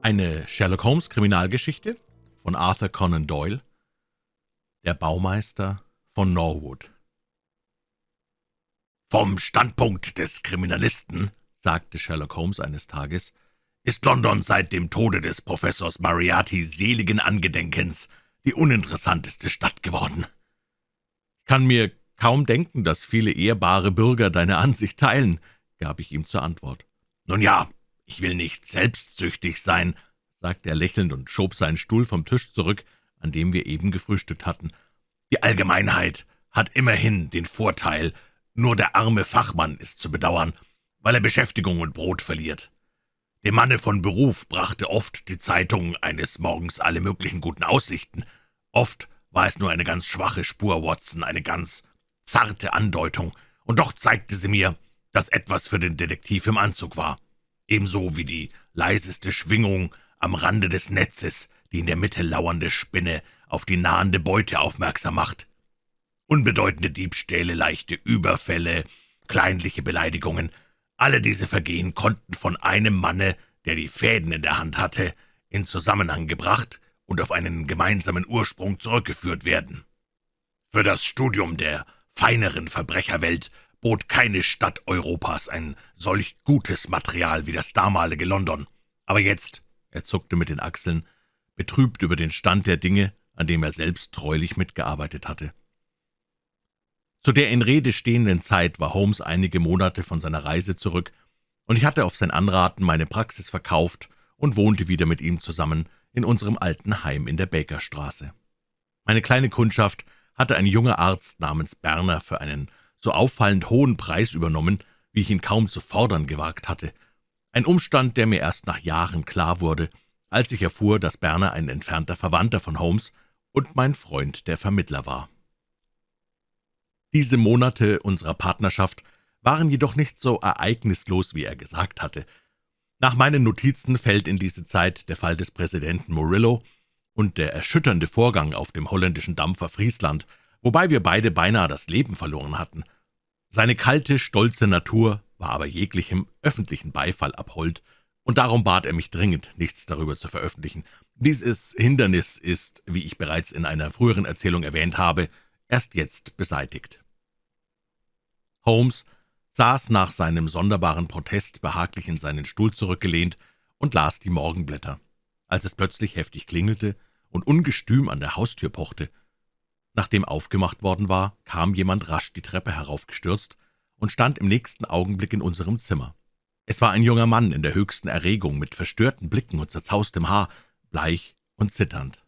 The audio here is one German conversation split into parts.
Eine Sherlock-Holmes-Kriminalgeschichte von Arthur Conan Doyle Der Baumeister von Norwood »Vom Standpunkt des Kriminalisten«, sagte Sherlock Holmes eines Tages, »ist London seit dem Tode des Professors Moriarty seligen Angedenkens die uninteressanteste Stadt geworden.« »Ich kann mir kaum denken, dass viele ehrbare Bürger deine Ansicht teilen«, gab ich ihm zur Antwort. »Nun ja, »Ich will nicht selbstsüchtig sein«, sagte er lächelnd und schob seinen Stuhl vom Tisch zurück, an dem wir eben gefrühstückt hatten. »Die Allgemeinheit hat immerhin den Vorteil, nur der arme Fachmann ist zu bedauern, weil er Beschäftigung und Brot verliert. Dem Manne von Beruf brachte oft die Zeitung eines Morgens alle möglichen guten Aussichten. Oft war es nur eine ganz schwache Spur, Watson, eine ganz zarte Andeutung, und doch zeigte sie mir, dass etwas für den Detektiv im Anzug war ebenso wie die leiseste Schwingung am Rande des Netzes, die in der Mitte lauernde Spinne auf die nahende Beute aufmerksam macht. Unbedeutende Diebstähle, leichte Überfälle, kleinliche Beleidigungen, alle diese Vergehen konnten von einem Manne, der die Fäden in der Hand hatte, in Zusammenhang gebracht und auf einen gemeinsamen Ursprung zurückgeführt werden. Für das Studium der feineren Verbrecherwelt bot keine Stadt Europas ein solch gutes Material wie das damalige London. Aber jetzt, er zuckte mit den Achseln, betrübt über den Stand der Dinge, an dem er selbst treulich mitgearbeitet hatte. Zu der in Rede stehenden Zeit war Holmes einige Monate von seiner Reise zurück, und ich hatte auf sein Anraten meine Praxis verkauft und wohnte wieder mit ihm zusammen in unserem alten Heim in der Bakerstraße. Meine kleine Kundschaft hatte ein junger Arzt namens Berner für einen so auffallend hohen Preis übernommen, wie ich ihn kaum zu fordern gewagt hatte. Ein Umstand, der mir erst nach Jahren klar wurde, als ich erfuhr, dass Berner ein entfernter Verwandter von Holmes und mein Freund der Vermittler war. Diese Monate unserer Partnerschaft waren jedoch nicht so ereignislos, wie er gesagt hatte. Nach meinen Notizen fällt in diese Zeit der Fall des Präsidenten Murillo und der erschütternde Vorgang auf dem holländischen Dampfer Friesland, wobei wir beide beinahe das Leben verloren hatten. Seine kalte, stolze Natur war aber jeglichem öffentlichen Beifall abhold, und darum bat er mich dringend, nichts darüber zu veröffentlichen. Dieses Hindernis ist, wie ich bereits in einer früheren Erzählung erwähnt habe, erst jetzt beseitigt. Holmes saß nach seinem sonderbaren Protest behaglich in seinen Stuhl zurückgelehnt und las die Morgenblätter, als es plötzlich heftig klingelte und ungestüm an der Haustür pochte. Nachdem aufgemacht worden war, kam jemand rasch die Treppe heraufgestürzt und stand im nächsten Augenblick in unserem Zimmer. Es war ein junger Mann in der höchsten Erregung, mit verstörten Blicken und zerzaustem Haar, bleich und zitternd.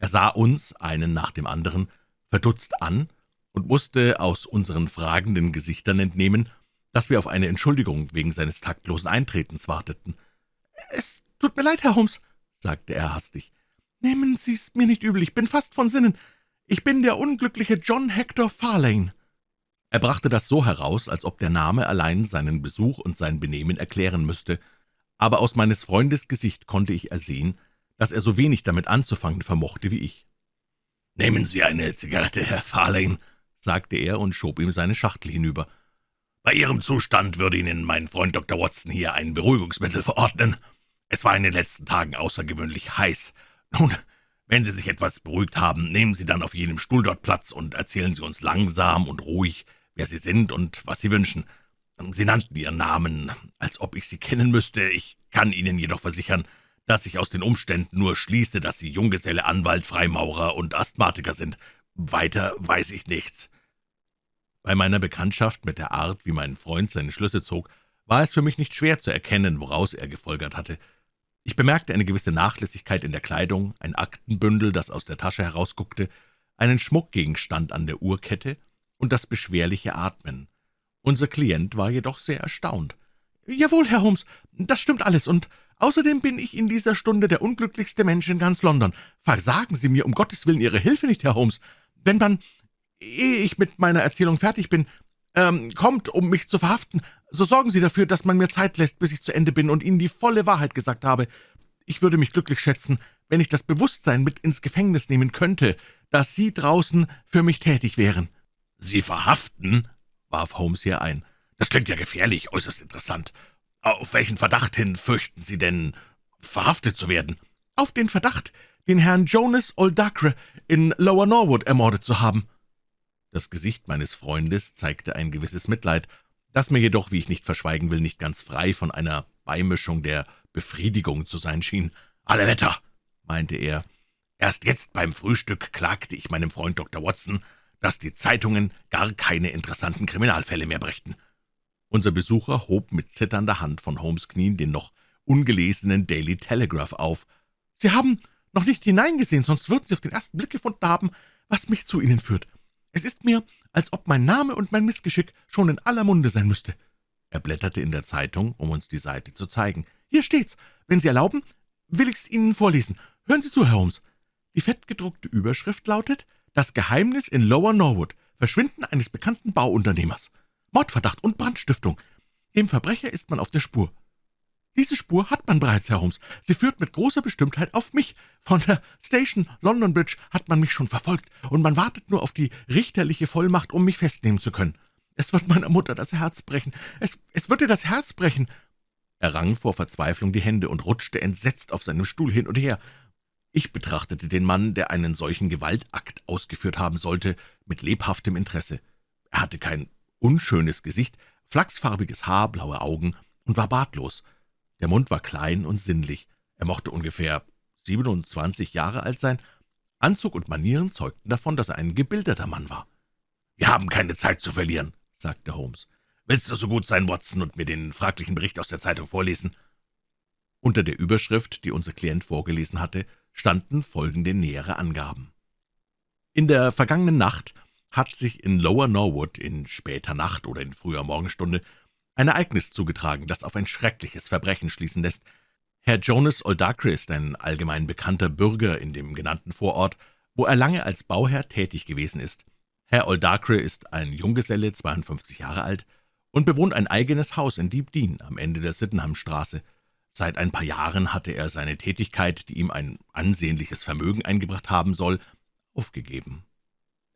Er sah uns, einen nach dem anderen, verdutzt an und musste aus unseren fragenden Gesichtern entnehmen, dass wir auf eine Entschuldigung wegen seines taktlosen Eintretens warteten. »Es tut mir leid, Herr Holmes«, sagte er hastig. »Nehmen Sie's mir nicht übel, ich bin fast von Sinnen. Ich bin der unglückliche John Hector Farlane.« Er brachte das so heraus, als ob der Name allein seinen Besuch und sein Benehmen erklären müsste, aber aus meines Freundes Gesicht konnte ich ersehen, dass er so wenig damit anzufangen vermochte wie ich. »Nehmen Sie eine Zigarette, Herr Farlane«, sagte er und schob ihm seine Schachtel hinüber. »Bei Ihrem Zustand würde Ihnen mein Freund Dr. Watson hier ein Beruhigungsmittel verordnen. Es war in den letzten Tagen außergewöhnlich heiß. Nun, wenn Sie sich etwas beruhigt haben, nehmen Sie dann auf jenem Stuhl dort Platz und erzählen Sie uns langsam und ruhig, wer Sie sind und was Sie wünschen. Sie nannten Ihren Namen, als ob ich Sie kennen müsste. Ich kann Ihnen jedoch versichern, dass ich aus den Umständen nur schließe, dass Sie Junggeselle, Anwalt, Freimaurer und Asthmatiker sind. Weiter weiß ich nichts.« Bei meiner Bekanntschaft mit der Art, wie mein Freund seine Schlüsse zog, war es für mich nicht schwer zu erkennen, woraus er gefolgert hatte. Ich bemerkte eine gewisse Nachlässigkeit in der Kleidung, ein Aktenbündel, das aus der Tasche herausguckte, einen Schmuckgegenstand an der Uhrkette und das beschwerliche Atmen. Unser Klient war jedoch sehr erstaunt. »Jawohl, Herr Holmes, das stimmt alles, und außerdem bin ich in dieser Stunde der unglücklichste Mensch in ganz London. Versagen Sie mir um Gottes Willen Ihre Hilfe nicht, Herr Holmes. Wenn man, ehe ich mit meiner Erzählung fertig bin, ähm, kommt, um mich zu verhaften, so sorgen Sie dafür, dass man mir Zeit lässt, bis ich zu Ende bin und Ihnen die volle Wahrheit gesagt habe. Ich würde mich glücklich schätzen, wenn ich das Bewusstsein mit ins Gefängnis nehmen könnte, dass Sie draußen für mich tätig wären.« »Sie verhaften?« warf Holmes hier ein. »Das klingt ja gefährlich, äußerst interessant. Auf welchen Verdacht hin fürchten Sie denn, verhaftet zu werden?« »Auf den Verdacht, den Herrn Jonas Oldacre in Lower Norwood ermordet zu haben.« Das Gesicht meines Freundes zeigte ein gewisses Mitleid, das mir jedoch, wie ich nicht verschweigen will, nicht ganz frei von einer Beimischung der Befriedigung zu sein schien. »Alle Wetter«, meinte er, »erst jetzt beim Frühstück klagte ich meinem Freund Dr. Watson, dass die Zeitungen gar keine interessanten Kriminalfälle mehr brächten.« Unser Besucher hob mit zitternder Hand von Holmes' Knien den noch ungelesenen Daily Telegraph auf. »Sie haben noch nicht hineingesehen, sonst würden Sie auf den ersten Blick gefunden haben, was mich zu Ihnen führt. Es ist mir, als ob mein Name und mein Missgeschick schon in aller Munde sein müsste.« Er blätterte in der Zeitung, um uns die Seite zu zeigen. »Hier steht's. Wenn Sie erlauben, will ich's Ihnen vorlesen. Hören Sie zu, Herr Holmes. Die fettgedruckte Überschrift lautet »Das Geheimnis in Lower Norwood. Verschwinden eines bekannten Bauunternehmers. Mordverdacht und Brandstiftung. Dem Verbrecher ist man auf der Spur. Diese Spur hat man bereits, Herr Holmes. Sie führt mit großer Bestimmtheit auf mich. Von der Station London Bridge hat man mich schon verfolgt, und man wartet nur auf die richterliche Vollmacht, um mich festnehmen zu können. Es wird meiner Mutter das Herz brechen. Es, es wird ihr das Herz brechen.« Er rang vor Verzweiflung die Hände und rutschte entsetzt auf seinem Stuhl hin und her. Ich betrachtete den Mann, der einen solchen Gewaltakt ausgeführt haben sollte, mit lebhaftem Interesse. Er hatte kein unschönes Gesicht, flachsfarbiges Haar, blaue Augen und war bartlos. Der Mund war klein und sinnlich. Er mochte ungefähr 27 Jahre alt sein. Anzug und Manieren zeugten davon, dass er ein gebildeter Mann war. »Wir haben keine Zeit zu verlieren«, sagte Holmes. »Willst du so gut sein, Watson, und mir den fraglichen Bericht aus der Zeitung vorlesen?« Unter der Überschrift, die unser Klient vorgelesen hatte, standen folgende nähere Angaben. In der vergangenen Nacht hat sich in Lower Norwood in später Nacht oder in früher Morgenstunde ein Ereignis zugetragen, das auf ein schreckliches Verbrechen schließen lässt. Herr Jonas Oldacre ist ein allgemein bekannter Bürger in dem genannten Vorort, wo er lange als Bauherr tätig gewesen ist. Herr Oldacre ist ein Junggeselle, 52 Jahre alt, und bewohnt ein eigenes Haus in Deep Dean am Ende der Sydenhamstraße. Seit ein paar Jahren hatte er seine Tätigkeit, die ihm ein ansehnliches Vermögen eingebracht haben soll, aufgegeben.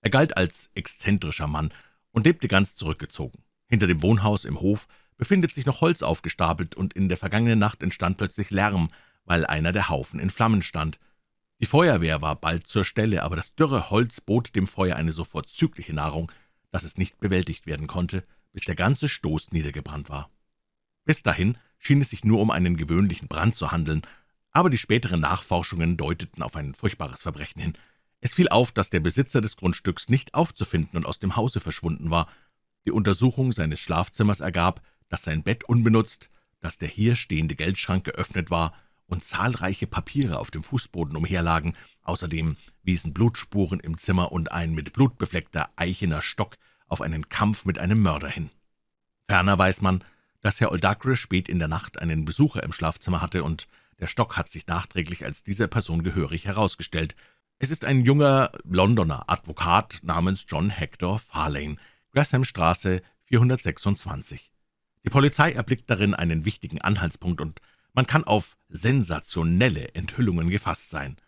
Er galt als exzentrischer Mann und lebte ganz zurückgezogen. Hinter dem Wohnhaus im Hof befindet sich noch Holz aufgestapelt, und in der vergangenen Nacht entstand plötzlich Lärm, weil einer der Haufen in Flammen stand. Die Feuerwehr war bald zur Stelle, aber das dürre Holz bot dem Feuer eine so vorzügliche Nahrung, dass es nicht bewältigt werden konnte, bis der ganze Stoß niedergebrannt war. Bis dahin schien es sich nur um einen gewöhnlichen Brand zu handeln, aber die späteren Nachforschungen deuteten auf ein furchtbares Verbrechen hin. Es fiel auf, dass der Besitzer des Grundstücks nicht aufzufinden und aus dem Hause verschwunden war, die Untersuchung seines Schlafzimmers ergab, dass sein Bett unbenutzt, dass der hier stehende Geldschrank geöffnet war und zahlreiche Papiere auf dem Fußboden umherlagen. Außerdem wiesen Blutspuren im Zimmer und ein mit Blut befleckter eichener Stock auf einen Kampf mit einem Mörder hin. Ferner weiß man, dass Herr Oldacre spät in der Nacht einen Besucher im Schlafzimmer hatte, und der Stock hat sich nachträglich als dieser Person gehörig herausgestellt. Es ist ein junger Londoner Advokat namens John Hector Farlane, Grahamstraße 426. Die Polizei erblickt darin einen wichtigen Anhaltspunkt, und man kann auf sensationelle Enthüllungen gefasst sein.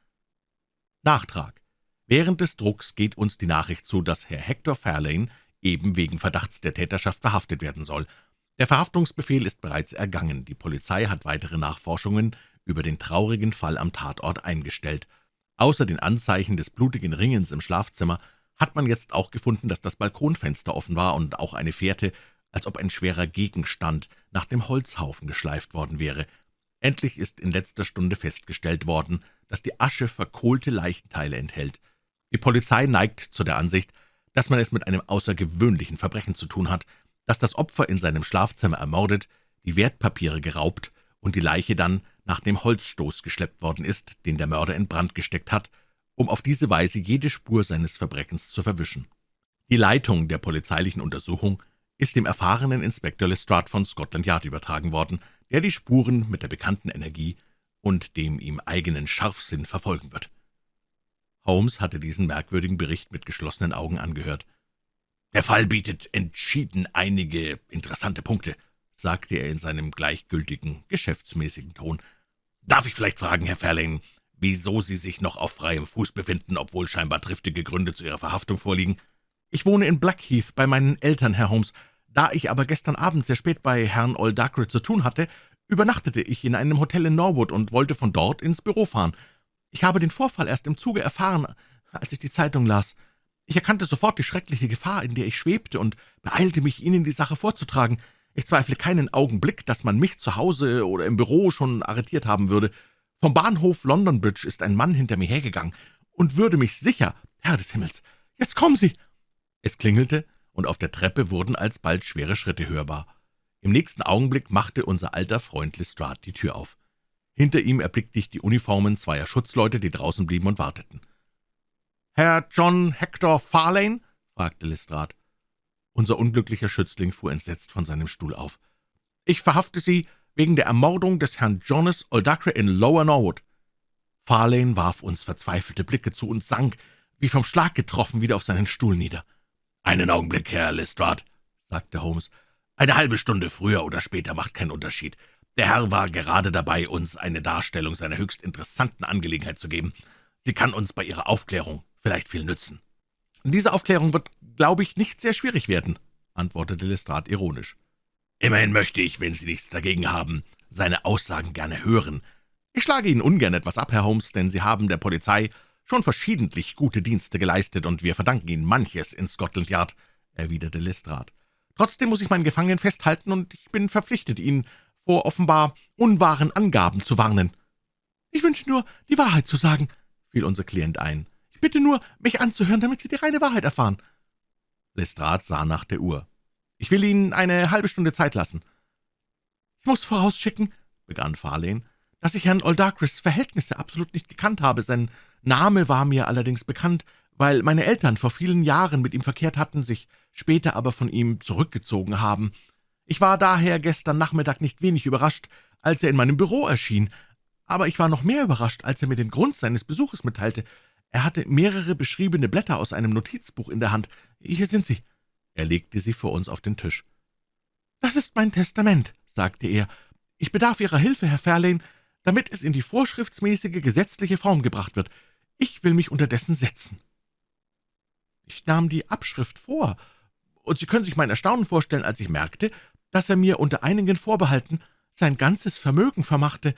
Nachtrag. Während des Drucks geht uns die Nachricht zu, dass Herr Hector Fairlane eben wegen Verdachts der Täterschaft verhaftet werden soll. Der Verhaftungsbefehl ist bereits ergangen. Die Polizei hat weitere Nachforschungen über den traurigen Fall am Tatort eingestellt. Außer den Anzeichen des blutigen Ringens im Schlafzimmer hat man jetzt auch gefunden, dass das Balkonfenster offen war und auch eine Fährte, als ob ein schwerer Gegenstand nach dem Holzhaufen geschleift worden wäre. Endlich ist in letzter Stunde festgestellt worden, dass die Asche verkohlte Leichenteile enthält. Die Polizei neigt zu der Ansicht, dass man es mit einem außergewöhnlichen Verbrechen zu tun hat, dass das Opfer in seinem Schlafzimmer ermordet, die Wertpapiere geraubt und die Leiche dann nach dem Holzstoß geschleppt worden ist, den der Mörder in Brand gesteckt hat, um auf diese Weise jede Spur seines Verbrechens zu verwischen. Die Leitung der polizeilichen Untersuchung ist dem erfahrenen Inspektor Lestrade von Scotland Yard übertragen worden, der die Spuren mit der bekannten Energie und dem ihm eigenen Scharfsinn verfolgen wird. Holmes hatte diesen merkwürdigen Bericht mit geschlossenen Augen angehört. »Der Fall bietet entschieden einige interessante Punkte«, sagte er in seinem gleichgültigen, geschäftsmäßigen Ton. »Darf ich vielleicht fragen, Herr Fairlane, wieso Sie sich noch auf freiem Fuß befinden, obwohl scheinbar triftige Gründe zu Ihrer Verhaftung vorliegen. Ich wohne in Blackheath bei meinen Eltern, Herr Holmes. Da ich aber gestern Abend sehr spät bei Herrn Oldacre zu tun hatte, übernachtete ich in einem Hotel in Norwood und wollte von dort ins Büro fahren. Ich habe den Vorfall erst im Zuge erfahren, als ich die Zeitung las. Ich erkannte sofort die schreckliche Gefahr, in der ich schwebte, und beeilte mich, Ihnen die Sache vorzutragen. Ich zweifle keinen Augenblick, dass man mich zu Hause oder im Büro schon arretiert haben würde. Vom Bahnhof London Bridge ist ein Mann hinter mir hergegangen und würde mich sicher, Herr des Himmels, jetzt kommen Sie! Es klingelte, und auf der Treppe wurden alsbald schwere Schritte hörbar. Im nächsten Augenblick machte unser alter Freund Lestrade die Tür auf. Hinter ihm erblickte ich die Uniformen zweier Schutzleute, die draußen blieben und warteten. »Herr John Hector Farlane?« fragte Lestrade. Unser unglücklicher Schützling fuhr entsetzt von seinem Stuhl auf. »Ich verhafte Sie wegen der Ermordung des Herrn Jonas Oldacre in Lower Norwood.« Farlane warf uns verzweifelte Blicke zu und sank, wie vom Schlag getroffen, wieder auf seinen Stuhl nieder. »Einen Augenblick, Herr Lestrade«, sagte Holmes. »Eine halbe Stunde früher oder später macht keinen Unterschied. Der Herr war gerade dabei, uns eine Darstellung seiner höchst interessanten Angelegenheit zu geben. Sie kann uns bei Ihrer Aufklärung vielleicht viel nützen.« »Diese Aufklärung wird, glaube ich, nicht sehr schwierig werden«, antwortete Lestrade ironisch. »Immerhin möchte ich, wenn Sie nichts dagegen haben, seine Aussagen gerne hören. Ich schlage Ihnen ungern etwas ab, Herr Holmes, denn Sie haben der Polizei schon verschiedentlich gute Dienste geleistet, und wir verdanken Ihnen manches in Scotland Yard«, erwiderte Lestrade. »Trotzdem muss ich meinen Gefangenen festhalten, und ich bin verpflichtet, ihn vor offenbar unwahren Angaben zu warnen.« »Ich wünsche nur, die Wahrheit zu sagen«, fiel unser Klient ein. »Ich bitte nur, mich anzuhören, damit Sie die reine Wahrheit erfahren.« Lestrade sah nach der Uhr. »Ich will Ihnen eine halbe Stunde Zeit lassen.« »Ich muss vorausschicken«, begann Farlane, »dass ich Herrn Oldacres Verhältnisse absolut nicht gekannt habe. Sein Name war mir allerdings bekannt, weil meine Eltern vor vielen Jahren mit ihm verkehrt hatten, sich später aber von ihm zurückgezogen haben. Ich war daher gestern Nachmittag nicht wenig überrascht, als er in meinem Büro erschien, aber ich war noch mehr überrascht, als er mir den Grund seines Besuches mitteilte. Er hatte mehrere beschriebene Blätter aus einem Notizbuch in der Hand. Hier sind sie.« Er legte sie vor uns auf den Tisch. »Das ist mein Testament«, sagte er. »Ich bedarf Ihrer Hilfe, Herr Fairlane, damit es in die vorschriftsmäßige gesetzliche Form gebracht wird. Ich will mich unterdessen setzen.« Ich nahm die Abschrift vor, und Sie können sich mein Erstaunen vorstellen, als ich merkte, dass er mir unter einigen Vorbehalten sein ganzes Vermögen vermachte.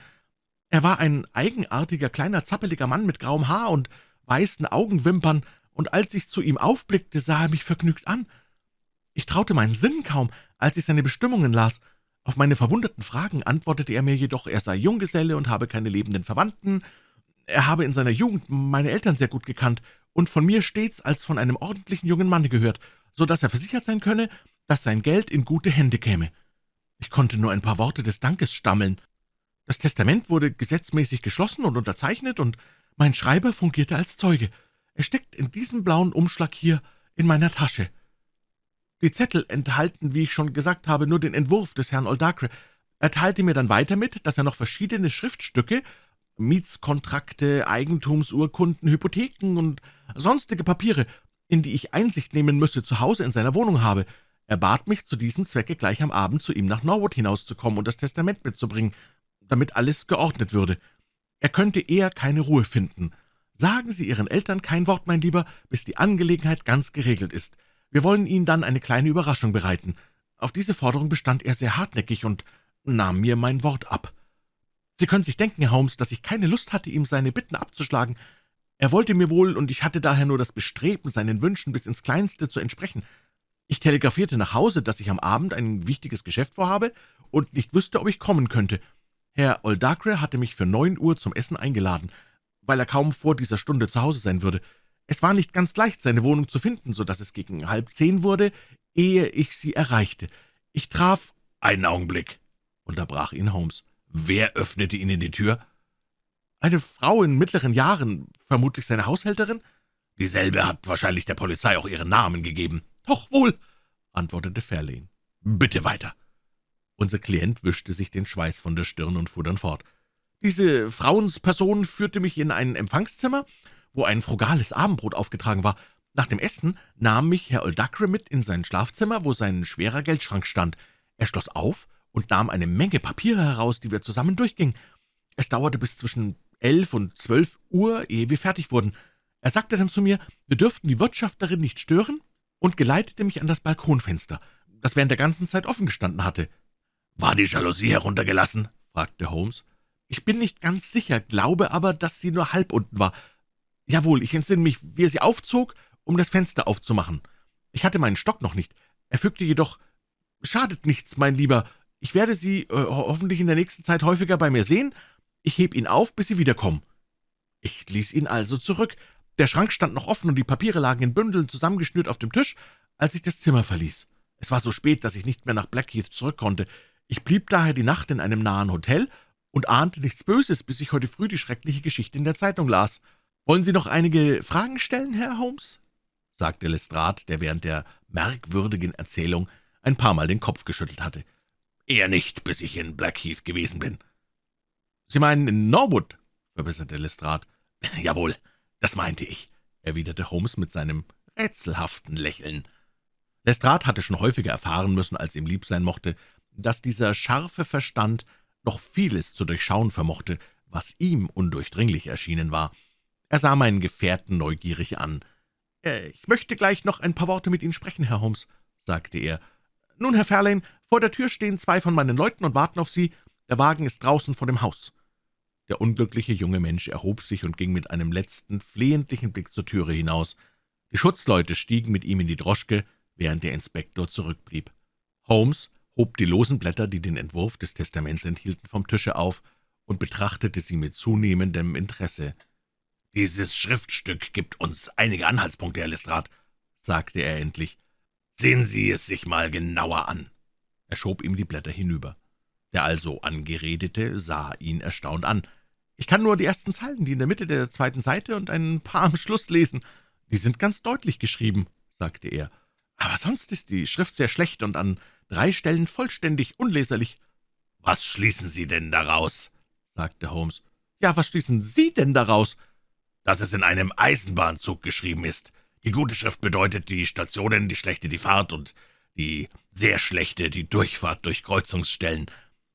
Er war ein eigenartiger, kleiner, zappeliger Mann mit grauem Haar und weißen Augenwimpern, und als ich zu ihm aufblickte, sah er mich vergnügt an. Ich traute meinen Sinn kaum, als ich seine Bestimmungen las. Auf meine verwunderten Fragen antwortete er mir jedoch, er sei Junggeselle und habe keine lebenden Verwandten. Er habe in seiner Jugend meine Eltern sehr gut gekannt und von mir stets als von einem ordentlichen jungen Manne gehört, so dass er versichert sein könne, dass sein Geld in gute Hände käme. Ich konnte nur ein paar Worte des Dankes stammeln. Das Testament wurde gesetzmäßig geschlossen und unterzeichnet, und mein Schreiber fungierte als Zeuge. Er steckt in diesem blauen Umschlag hier in meiner Tasche. Die Zettel enthalten, wie ich schon gesagt habe, nur den Entwurf des Herrn Oldacre. Er teilte mir dann weiter mit, dass er noch verschiedene Schriftstücke, Mietskontrakte, Eigentumsurkunden, Hypotheken und sonstige Papiere, in die ich Einsicht nehmen müsse, zu Hause in seiner Wohnung habe. Er bat mich, zu diesem Zwecke gleich am Abend zu ihm nach Norwood hinauszukommen und das Testament mitzubringen, damit alles geordnet würde. Er könnte eher keine Ruhe finden. Sagen Sie Ihren Eltern kein Wort, mein Lieber, bis die Angelegenheit ganz geregelt ist. Wir wollen Ihnen dann eine kleine Überraschung bereiten. Auf diese Forderung bestand er sehr hartnäckig und nahm mir mein Wort ab. Sie können sich denken, Herr Holmes, dass ich keine Lust hatte, ihm seine Bitten abzuschlagen. Er wollte mir wohl, und ich hatte daher nur das Bestreben, seinen Wünschen bis ins Kleinste zu entsprechen. Ich telegrafierte nach Hause, dass ich am Abend ein wichtiges Geschäft vorhabe und nicht wüsste, ob ich kommen könnte. Herr Oldacre hatte mich für neun Uhr zum Essen eingeladen, weil er kaum vor dieser Stunde zu Hause sein würde. Es war nicht ganz leicht, seine Wohnung zu finden, so dass es gegen halb zehn wurde, ehe ich sie erreichte. Ich traf »Einen Augenblick«, unterbrach ihn Holmes. »Wer öffnete Ihnen die Tür?« »Eine Frau in mittleren Jahren, vermutlich seine Haushälterin?« »Dieselbe hat wahrscheinlich der Polizei auch ihren Namen gegeben.« »Doch wohl«, antwortete Fairlane. »Bitte weiter.« Unser Klient wischte sich den Schweiß von der Stirn und fuhr dann fort. »Diese Frauensperson führte mich in ein Empfangszimmer wo ein frugales Abendbrot aufgetragen war. Nach dem Essen nahm mich Herr Oldacre mit in sein Schlafzimmer, wo sein schwerer Geldschrank stand. Er schloss auf und nahm eine Menge Papiere heraus, die wir zusammen durchgingen. Es dauerte bis zwischen elf und zwölf Uhr, ehe wir fertig wurden. Er sagte dann zu mir, wir dürften die Wirtschafterin nicht stören und geleitete mich an das Balkonfenster, das während der ganzen Zeit offen gestanden hatte. »War die Jalousie heruntergelassen?« fragte Holmes. »Ich bin nicht ganz sicher, glaube aber, dass sie nur halb unten war. Jawohl, ich entsinne mich, wie er sie aufzog, um das Fenster aufzumachen. Ich hatte meinen Stock noch nicht. Er fügte jedoch, »Schadet nichts, mein Lieber. Ich werde Sie äh, hoffentlich in der nächsten Zeit häufiger bei mir sehen. Ich heb ihn auf, bis Sie wiederkommen.« Ich ließ ihn also zurück. Der Schrank stand noch offen und die Papiere lagen in Bündeln zusammengeschnürt auf dem Tisch, als ich das Zimmer verließ. Es war so spät, dass ich nicht mehr nach Blackheath zurück konnte. Ich blieb daher die Nacht in einem nahen Hotel und ahnte nichts Böses, bis ich heute früh die schreckliche Geschichte in der Zeitung las. »Wollen Sie noch einige Fragen stellen, Herr Holmes?« sagte Lestrade, der während der merkwürdigen Erzählung ein paar Mal den Kopf geschüttelt hatte. »Eher nicht, bis ich in Blackheath gewesen bin.« »Sie meinen in Norwood?« verbesserte Lestrade. »Jawohl, das meinte ich«, erwiderte Holmes mit seinem rätselhaften Lächeln. Lestrade hatte schon häufiger erfahren müssen, als ihm lieb sein mochte, dass dieser scharfe Verstand noch vieles zu durchschauen vermochte, was ihm undurchdringlich erschienen war. Er sah meinen Gefährten neugierig an. Äh, »Ich möchte gleich noch ein paar Worte mit Ihnen sprechen, Herr Holmes«, sagte er. »Nun, Herr Fairlane, vor der Tür stehen zwei von meinen Leuten und warten auf Sie. Der Wagen ist draußen vor dem Haus.« Der unglückliche junge Mensch erhob sich und ging mit einem letzten, flehentlichen Blick zur Türe hinaus. Die Schutzleute stiegen mit ihm in die Droschke, während der Inspektor zurückblieb. Holmes hob die losen Blätter, die den Entwurf des Testaments enthielten, vom Tische auf und betrachtete sie mit zunehmendem Interesse. »Dieses Schriftstück gibt uns einige Anhaltspunkte, Herr Lestrade«, sagte er endlich. »Sehen Sie es sich mal genauer an.« Er schob ihm die Blätter hinüber. Der also Angeredete sah ihn erstaunt an. »Ich kann nur die ersten Zeilen, die in der Mitte der zweiten Seite und ein paar am Schluss lesen. Die sind ganz deutlich geschrieben«, sagte er. »Aber sonst ist die Schrift sehr schlecht und an drei Stellen vollständig unleserlich.« »Was schließen Sie denn daraus?« sagte Holmes. »Ja, was schließen Sie denn daraus?« Dass es in einem Eisenbahnzug geschrieben ist. Die gute Schrift bedeutet die Stationen, die schlechte die Fahrt und die sehr schlechte die Durchfahrt durch Kreuzungsstellen.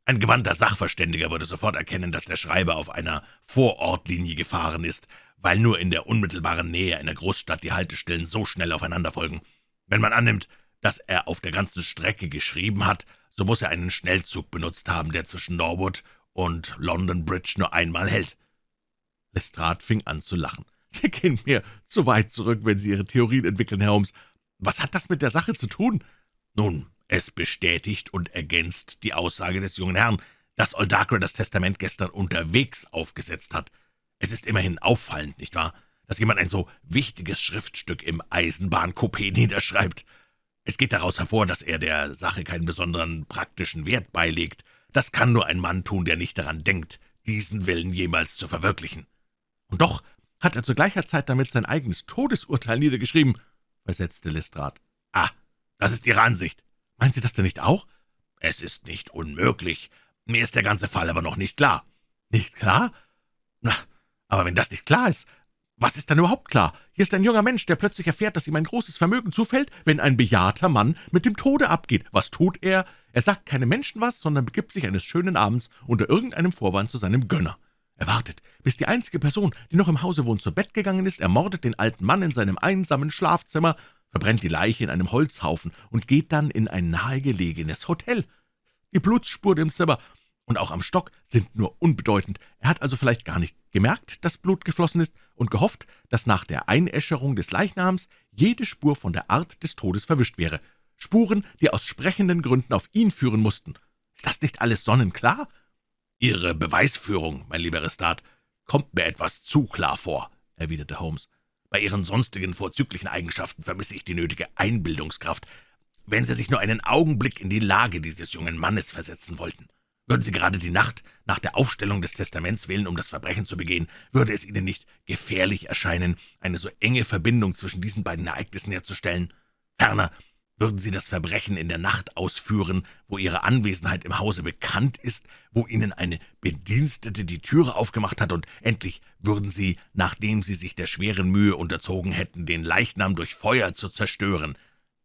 Ein gewandter Sachverständiger würde sofort erkennen, dass der Schreiber auf einer Vorortlinie gefahren ist, weil nur in der unmittelbaren Nähe einer Großstadt die Haltestellen so schnell aufeinander folgen. Wenn man annimmt, dass er auf der ganzen Strecke geschrieben hat, so muss er einen Schnellzug benutzt haben, der zwischen Norwood und London Bridge nur einmal hält. Lestrade fing an zu lachen. »Sie gehen mir zu weit zurück, wenn Sie Ihre Theorien entwickeln, Herr Holmes. Was hat das mit der Sache zu tun?« »Nun, es bestätigt und ergänzt die Aussage des jungen Herrn, dass Oldacre das Testament gestern unterwegs aufgesetzt hat. Es ist immerhin auffallend, nicht wahr, dass jemand ein so wichtiges Schriftstück im Eisenbahncoupé niederschreibt. Es geht daraus hervor, dass er der Sache keinen besonderen praktischen Wert beilegt. Das kann nur ein Mann tun, der nicht daran denkt, diesen Willen jemals zu verwirklichen.« »Und doch hat er zu gleicher Zeit damit sein eigenes Todesurteil niedergeschrieben«, versetzte Lestrade. »Ah, das ist Ihre Ansicht. Meinen Sie das denn nicht auch?« »Es ist nicht unmöglich. Mir ist der ganze Fall aber noch nicht klar.« »Nicht klar? Na, aber wenn das nicht klar ist, was ist dann überhaupt klar? Hier ist ein junger Mensch, der plötzlich erfährt, dass ihm ein großes Vermögen zufällt, wenn ein bejahrter Mann mit dem Tode abgeht. Was tut er? Er sagt keinem Menschen was, sondern begibt sich eines schönen Abends unter irgendeinem Vorwand zu seinem Gönner. Er wartet, bis die einzige Person, die noch im Hause wohnt, zu Bett gegangen ist, ermordet den alten Mann in seinem einsamen Schlafzimmer, verbrennt die Leiche in einem Holzhaufen und geht dann in ein nahegelegenes Hotel. Die Blutsspuren im Zimmer und auch am Stock sind nur unbedeutend. Er hat also vielleicht gar nicht gemerkt, dass Blut geflossen ist und gehofft, dass nach der Einäscherung des Leichnams jede Spur von der Art des Todes verwischt wäre. Spuren, die aus sprechenden Gründen auf ihn führen mussten. Ist das nicht alles sonnenklar?« »Ihre Beweisführung, mein lieber Restat, kommt mir etwas zu klar vor«, erwiderte Holmes. »Bei Ihren sonstigen vorzüglichen Eigenschaften vermisse ich die nötige Einbildungskraft. Wenn Sie sich nur einen Augenblick in die Lage dieses jungen Mannes versetzen wollten, würden Sie gerade die Nacht nach der Aufstellung des Testaments wählen, um das Verbrechen zu begehen, würde es Ihnen nicht gefährlich erscheinen, eine so enge Verbindung zwischen diesen beiden Ereignissen herzustellen? Ferner würden Sie das Verbrechen in der Nacht ausführen, wo Ihre Anwesenheit im Hause bekannt ist, wo Ihnen eine Bedienstete die Türe aufgemacht hat, und endlich würden Sie, nachdem Sie sich der schweren Mühe unterzogen hätten, den Leichnam durch Feuer zu zerstören,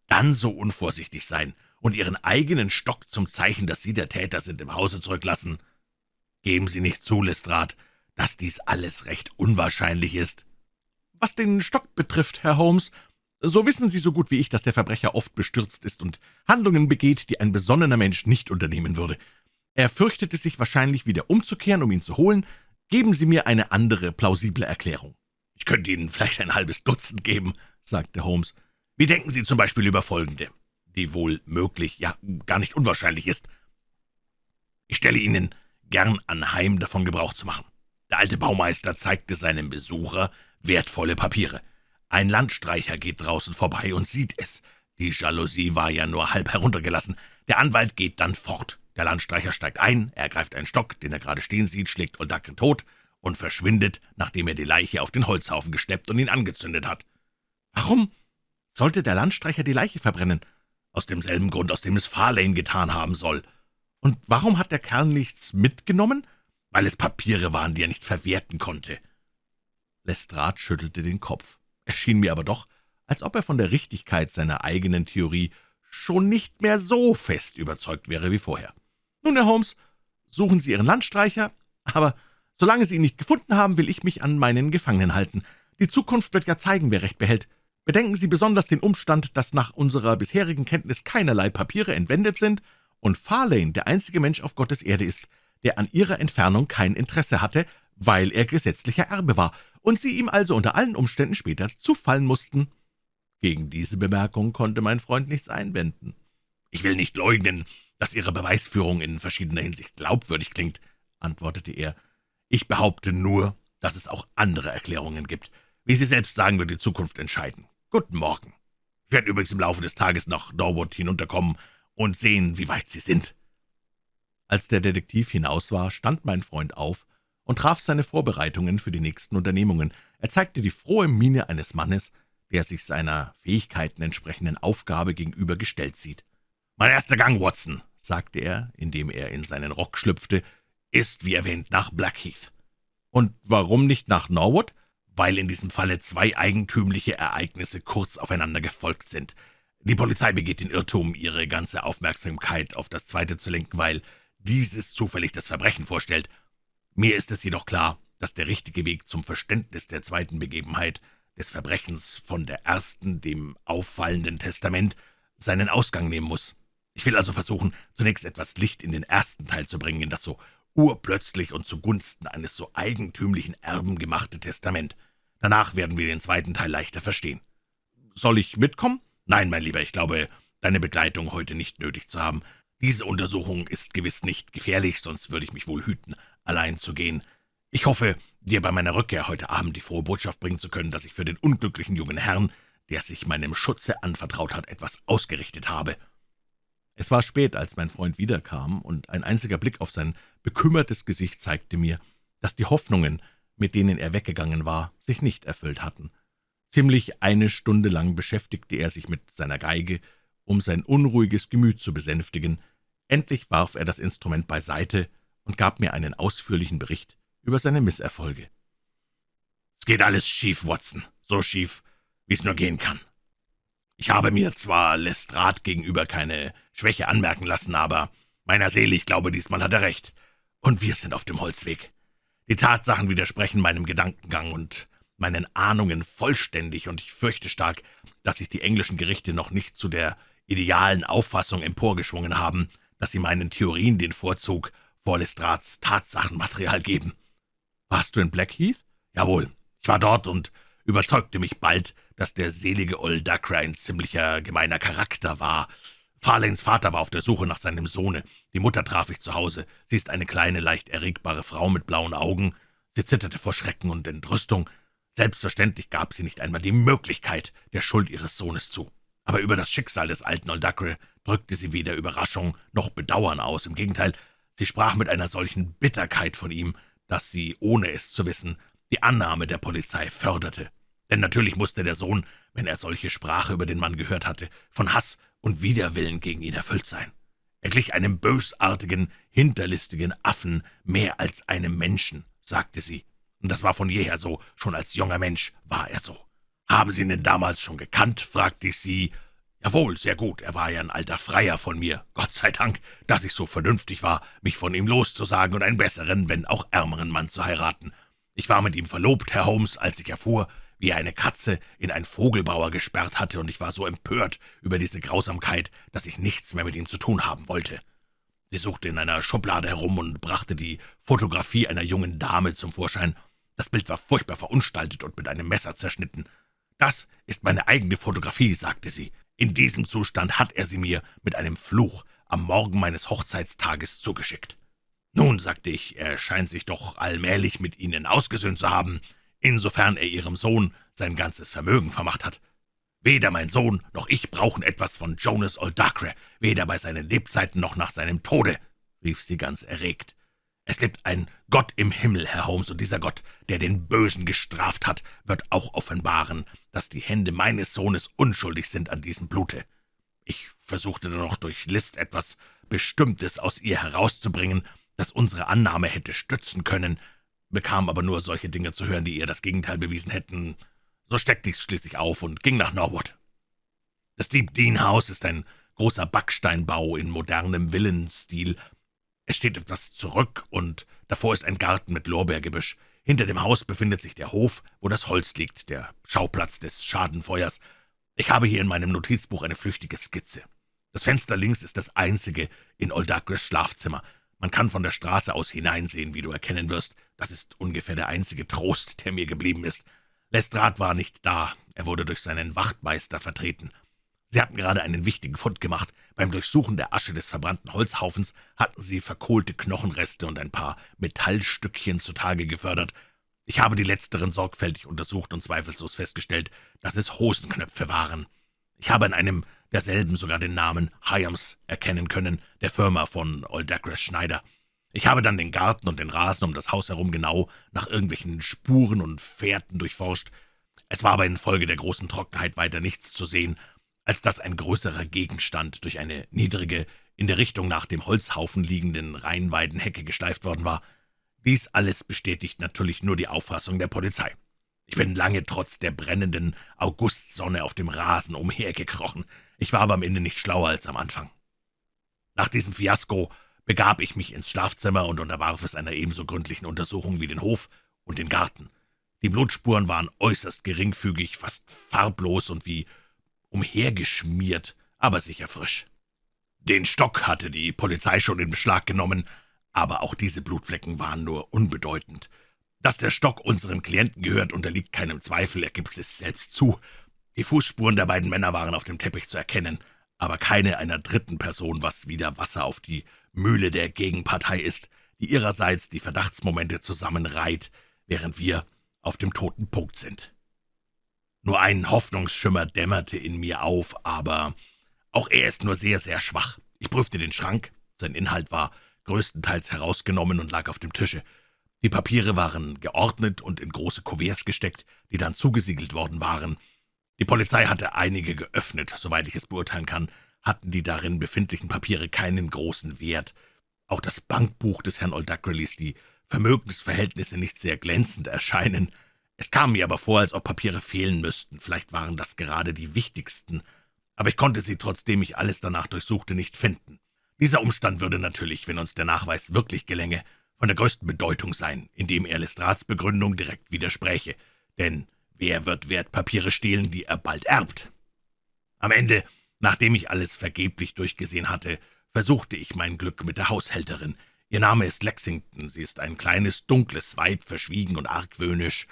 dann so unvorsichtig sein und Ihren eigenen Stock zum Zeichen, dass Sie der Täter sind, im Hause zurücklassen. Geben Sie nicht zu, Lestrade, dass dies alles recht unwahrscheinlich ist.« »Was den Stock betrifft, Herr Holmes, so wissen Sie so gut wie ich, dass der Verbrecher oft bestürzt ist und Handlungen begeht, die ein besonnener Mensch nicht unternehmen würde. Er fürchtete sich wahrscheinlich wieder umzukehren, um ihn zu holen. Geben Sie mir eine andere, plausible Erklärung.« »Ich könnte Ihnen vielleicht ein halbes Dutzend geben«, sagte Holmes. »Wie denken Sie zum Beispiel über folgende, die wohl möglich, ja gar nicht unwahrscheinlich ist. Ich stelle Ihnen gern anheim, davon Gebrauch zu machen. Der alte Baumeister zeigte seinem Besucher wertvolle Papiere. Ein Landstreicher geht draußen vorbei und sieht es. Die Jalousie war ja nur halb heruntergelassen. Der Anwalt geht dann fort. Der Landstreicher steigt ein, er greift einen Stock, den er gerade stehen sieht, schlägt Oldacre tot und verschwindet, nachdem er die Leiche auf den Holzhaufen gesteppt und ihn angezündet hat. Warum sollte der Landstreicher die Leiche verbrennen? Aus demselben Grund, aus dem es Farlane getan haben soll. Und warum hat der Kerl nichts mitgenommen? Weil es Papiere waren, die er nicht verwerten konnte. Lestrade schüttelte den Kopf. Es schien mir aber doch, als ob er von der Richtigkeit seiner eigenen Theorie schon nicht mehr so fest überzeugt wäre wie vorher. »Nun, Herr Holmes, suchen Sie Ihren Landstreicher, aber solange Sie ihn nicht gefunden haben, will ich mich an meinen Gefangenen halten. Die Zukunft wird ja zeigen, wer Recht behält. Bedenken Sie besonders den Umstand, dass nach unserer bisherigen Kenntnis keinerlei Papiere entwendet sind und Farlane der einzige Mensch auf Gottes Erde ist, der an ihrer Entfernung kein Interesse hatte, weil er gesetzlicher Erbe war und Sie ihm also unter allen Umständen später zufallen mussten.« Gegen diese Bemerkung konnte mein Freund nichts einwenden. »Ich will nicht leugnen, dass Ihre Beweisführung in verschiedener Hinsicht glaubwürdig klingt«, antwortete er. »Ich behaupte nur, dass es auch andere Erklärungen gibt. Wie Sie selbst sagen, wird die Zukunft entscheiden. Guten Morgen. Ich werde übrigens im Laufe des Tages nach Norwood hinunterkommen und sehen, wie weit Sie sind.« Als der Detektiv hinaus war, stand mein Freund auf und traf seine Vorbereitungen für die nächsten Unternehmungen. Er zeigte die frohe Miene eines Mannes, der sich seiner Fähigkeiten entsprechenden Aufgabe gegenüber gestellt sieht. »Mein erster Gang, Watson«, sagte er, indem er in seinen Rock schlüpfte, »ist, wie erwähnt, nach Blackheath.« »Und warum nicht nach Norwood?« »Weil in diesem Falle zwei eigentümliche Ereignisse kurz aufeinander gefolgt sind. Die Polizei begeht den Irrtum, ihre ganze Aufmerksamkeit auf das Zweite zu lenken, weil dieses zufällig das Verbrechen vorstellt. Mir ist es jedoch klar, dass der richtige Weg zum Verständnis der zweiten Begebenheit, des Verbrechens von der ersten, dem auffallenden Testament, seinen Ausgang nehmen muss. Ich will also versuchen, zunächst etwas Licht in den ersten Teil zu bringen, in das so urplötzlich und zugunsten eines so eigentümlichen Erben gemachte Testament. Danach werden wir den zweiten Teil leichter verstehen. Soll ich mitkommen? »Nein, mein Lieber, ich glaube, deine Begleitung heute nicht nötig zu haben. Diese Untersuchung ist gewiss nicht gefährlich, sonst würde ich mich wohl hüten, allein zu gehen. Ich hoffe, dir bei meiner Rückkehr heute Abend die frohe Botschaft bringen zu können, dass ich für den unglücklichen jungen Herrn, der sich meinem Schutze anvertraut hat, etwas ausgerichtet habe.« Es war spät, als mein Freund wiederkam, und ein einziger Blick auf sein bekümmertes Gesicht zeigte mir, dass die Hoffnungen, mit denen er weggegangen war, sich nicht erfüllt hatten. Ziemlich eine Stunde lang beschäftigte er sich mit seiner Geige, um sein unruhiges Gemüt zu besänftigen. Endlich warf er das Instrument beiseite und gab mir einen ausführlichen Bericht über seine Misserfolge. »Es geht alles schief, Watson, so schief, wie es nur gehen kann. Ich habe mir zwar Lestrade gegenüber keine Schwäche anmerken lassen, aber meiner Seele, ich glaube, diesmal hat er recht. Und wir sind auf dem Holzweg. Die Tatsachen widersprechen meinem Gedankengang, und meinen Ahnungen vollständig, und ich fürchte stark, dass sich die englischen Gerichte noch nicht zu der idealen Auffassung emporgeschwungen haben, dass sie meinen Theorien den Vorzug vor Lestrats Tatsachenmaterial geben. Warst du in Blackheath? Jawohl, ich war dort und überzeugte mich bald, dass der selige Old Dacre ein ziemlicher gemeiner Charakter war. Farlanes Vater war auf der Suche nach seinem Sohne. Die Mutter traf ich zu Hause. Sie ist eine kleine, leicht erregbare Frau mit blauen Augen. Sie zitterte vor Schrecken und Entrüstung. Selbstverständlich gab sie nicht einmal die Möglichkeit der Schuld ihres Sohnes zu. Aber über das Schicksal des alten Oldacre drückte sie weder Überraschung noch Bedauern aus. Im Gegenteil, sie sprach mit einer solchen Bitterkeit von ihm, dass sie, ohne es zu wissen, die Annahme der Polizei förderte. Denn natürlich musste der Sohn, wenn er solche Sprache über den Mann gehört hatte, von Hass und Widerwillen gegen ihn erfüllt sein. Er glich einem bösartigen, hinterlistigen Affen mehr als einem Menschen, sagte sie. Und das war von jeher so, schon als junger Mensch war er so. »Haben Sie ihn denn damals schon gekannt?« fragte ich sie. »Jawohl, sehr gut, er war ja ein alter Freier von mir. Gott sei Dank, dass ich so vernünftig war, mich von ihm loszusagen und einen besseren, wenn auch ärmeren Mann zu heiraten. Ich war mit ihm verlobt, Herr Holmes, als ich erfuhr, wie er eine Katze in ein Vogelbauer gesperrt hatte, und ich war so empört über diese Grausamkeit, dass ich nichts mehr mit ihm zu tun haben wollte. Sie suchte in einer Schublade herum und brachte die Fotografie einer jungen Dame zum Vorschein. Das Bild war furchtbar verunstaltet und mit einem Messer zerschnitten. »Das ist meine eigene Fotografie«, sagte sie. »In diesem Zustand hat er sie mir mit einem Fluch am Morgen meines Hochzeitstages zugeschickt.« »Nun«, sagte ich, »er scheint sich doch allmählich mit Ihnen ausgesöhnt zu haben, insofern er Ihrem Sohn sein ganzes Vermögen vermacht hat. Weder mein Sohn noch ich brauchen etwas von Jonas Oldacre, weder bei seinen Lebzeiten noch nach seinem Tode«, rief sie ganz erregt. »Es lebt ein Gott im Himmel, Herr Holmes, und dieser Gott, der den Bösen gestraft hat, wird auch offenbaren, dass die Hände meines Sohnes unschuldig sind an diesem Blute.« Ich versuchte dann noch durch List etwas Bestimmtes aus ihr herauszubringen, das unsere Annahme hätte stützen können, bekam aber nur solche Dinge zu hören, die ihr das Gegenteil bewiesen hätten. So steckte ich's schließlich auf und ging nach Norwood. Das Deep Dean House ist ein großer Backsteinbau in modernem Villenstil. Es steht etwas zurück, und davor ist ein Garten mit Lorbeergebüsch. Hinter dem Haus befindet sich der Hof, wo das Holz liegt, der Schauplatz des Schadenfeuers. Ich habe hier in meinem Notizbuch eine flüchtige Skizze. Das Fenster links ist das einzige in Oldacres Schlafzimmer. Man kann von der Straße aus hineinsehen, wie du erkennen wirst. Das ist ungefähr der einzige Trost, der mir geblieben ist. Lestrade war nicht da, er wurde durch seinen Wachtmeister vertreten. Sie hatten gerade einen wichtigen Fund gemacht. Beim Durchsuchen der Asche des verbrannten Holzhaufens hatten sie verkohlte Knochenreste und ein paar Metallstückchen zutage gefördert. Ich habe die letzteren sorgfältig untersucht und zweifellos festgestellt, dass es Hosenknöpfe waren. Ich habe in einem derselben sogar den Namen Hyams erkennen können, der Firma von Oldacres Schneider. Ich habe dann den Garten und den Rasen um das Haus herum genau nach irgendwelchen Spuren und Fährten durchforscht. Es war aber infolge der großen Trockenheit weiter nichts zu sehen, als dass ein größerer Gegenstand durch eine niedrige, in der Richtung nach dem Holzhaufen liegenden Rheinweidenhecke geschleift worden war. Dies alles bestätigt natürlich nur die Auffassung der Polizei. Ich bin lange trotz der brennenden Augustsonne auf dem Rasen umhergekrochen. Ich war aber am Ende nicht schlauer als am Anfang. Nach diesem Fiasko begab ich mich ins Schlafzimmer und unterwarf es einer ebenso gründlichen Untersuchung wie den Hof und den Garten. Die Blutspuren waren äußerst geringfügig, fast farblos und wie umhergeschmiert, aber sicher frisch. Den Stock hatte die Polizei schon in Beschlag genommen, aber auch diese Blutflecken waren nur unbedeutend. Dass der Stock unserem Klienten gehört, unterliegt keinem Zweifel, er gibt es selbst zu. Die Fußspuren der beiden Männer waren auf dem Teppich zu erkennen, aber keine einer dritten Person, was wieder Wasser auf die Mühle der Gegenpartei ist, die ihrerseits die Verdachtsmomente zusammenreiht, während wir auf dem toten Punkt sind. Nur ein Hoffnungsschimmer dämmerte in mir auf, aber auch er ist nur sehr, sehr schwach. Ich prüfte den Schrank, sein Inhalt war größtenteils herausgenommen und lag auf dem Tische. Die Papiere waren geordnet und in große Kuverts gesteckt, die dann zugesiegelt worden waren. Die Polizei hatte einige geöffnet, soweit ich es beurteilen kann, hatten die darin befindlichen Papiere keinen großen Wert. Auch das Bankbuch des Herrn Oldacre ließ die Vermögensverhältnisse nicht sehr glänzend erscheinen. Es kam mir aber vor, als ob Papiere fehlen müssten, vielleicht waren das gerade die wichtigsten, aber ich konnte sie, trotzdem ich alles danach durchsuchte, nicht finden. Dieser Umstand würde natürlich, wenn uns der Nachweis wirklich gelänge, von der größten Bedeutung sein, indem er Lestrats Begründung direkt widerspräche, denn wer wird Wertpapiere stehlen, die er bald erbt? Am Ende, nachdem ich alles vergeblich durchgesehen hatte, versuchte ich mein Glück mit der Haushälterin. Ihr Name ist Lexington, sie ist ein kleines, dunkles Weib, verschwiegen und argwöhnisch.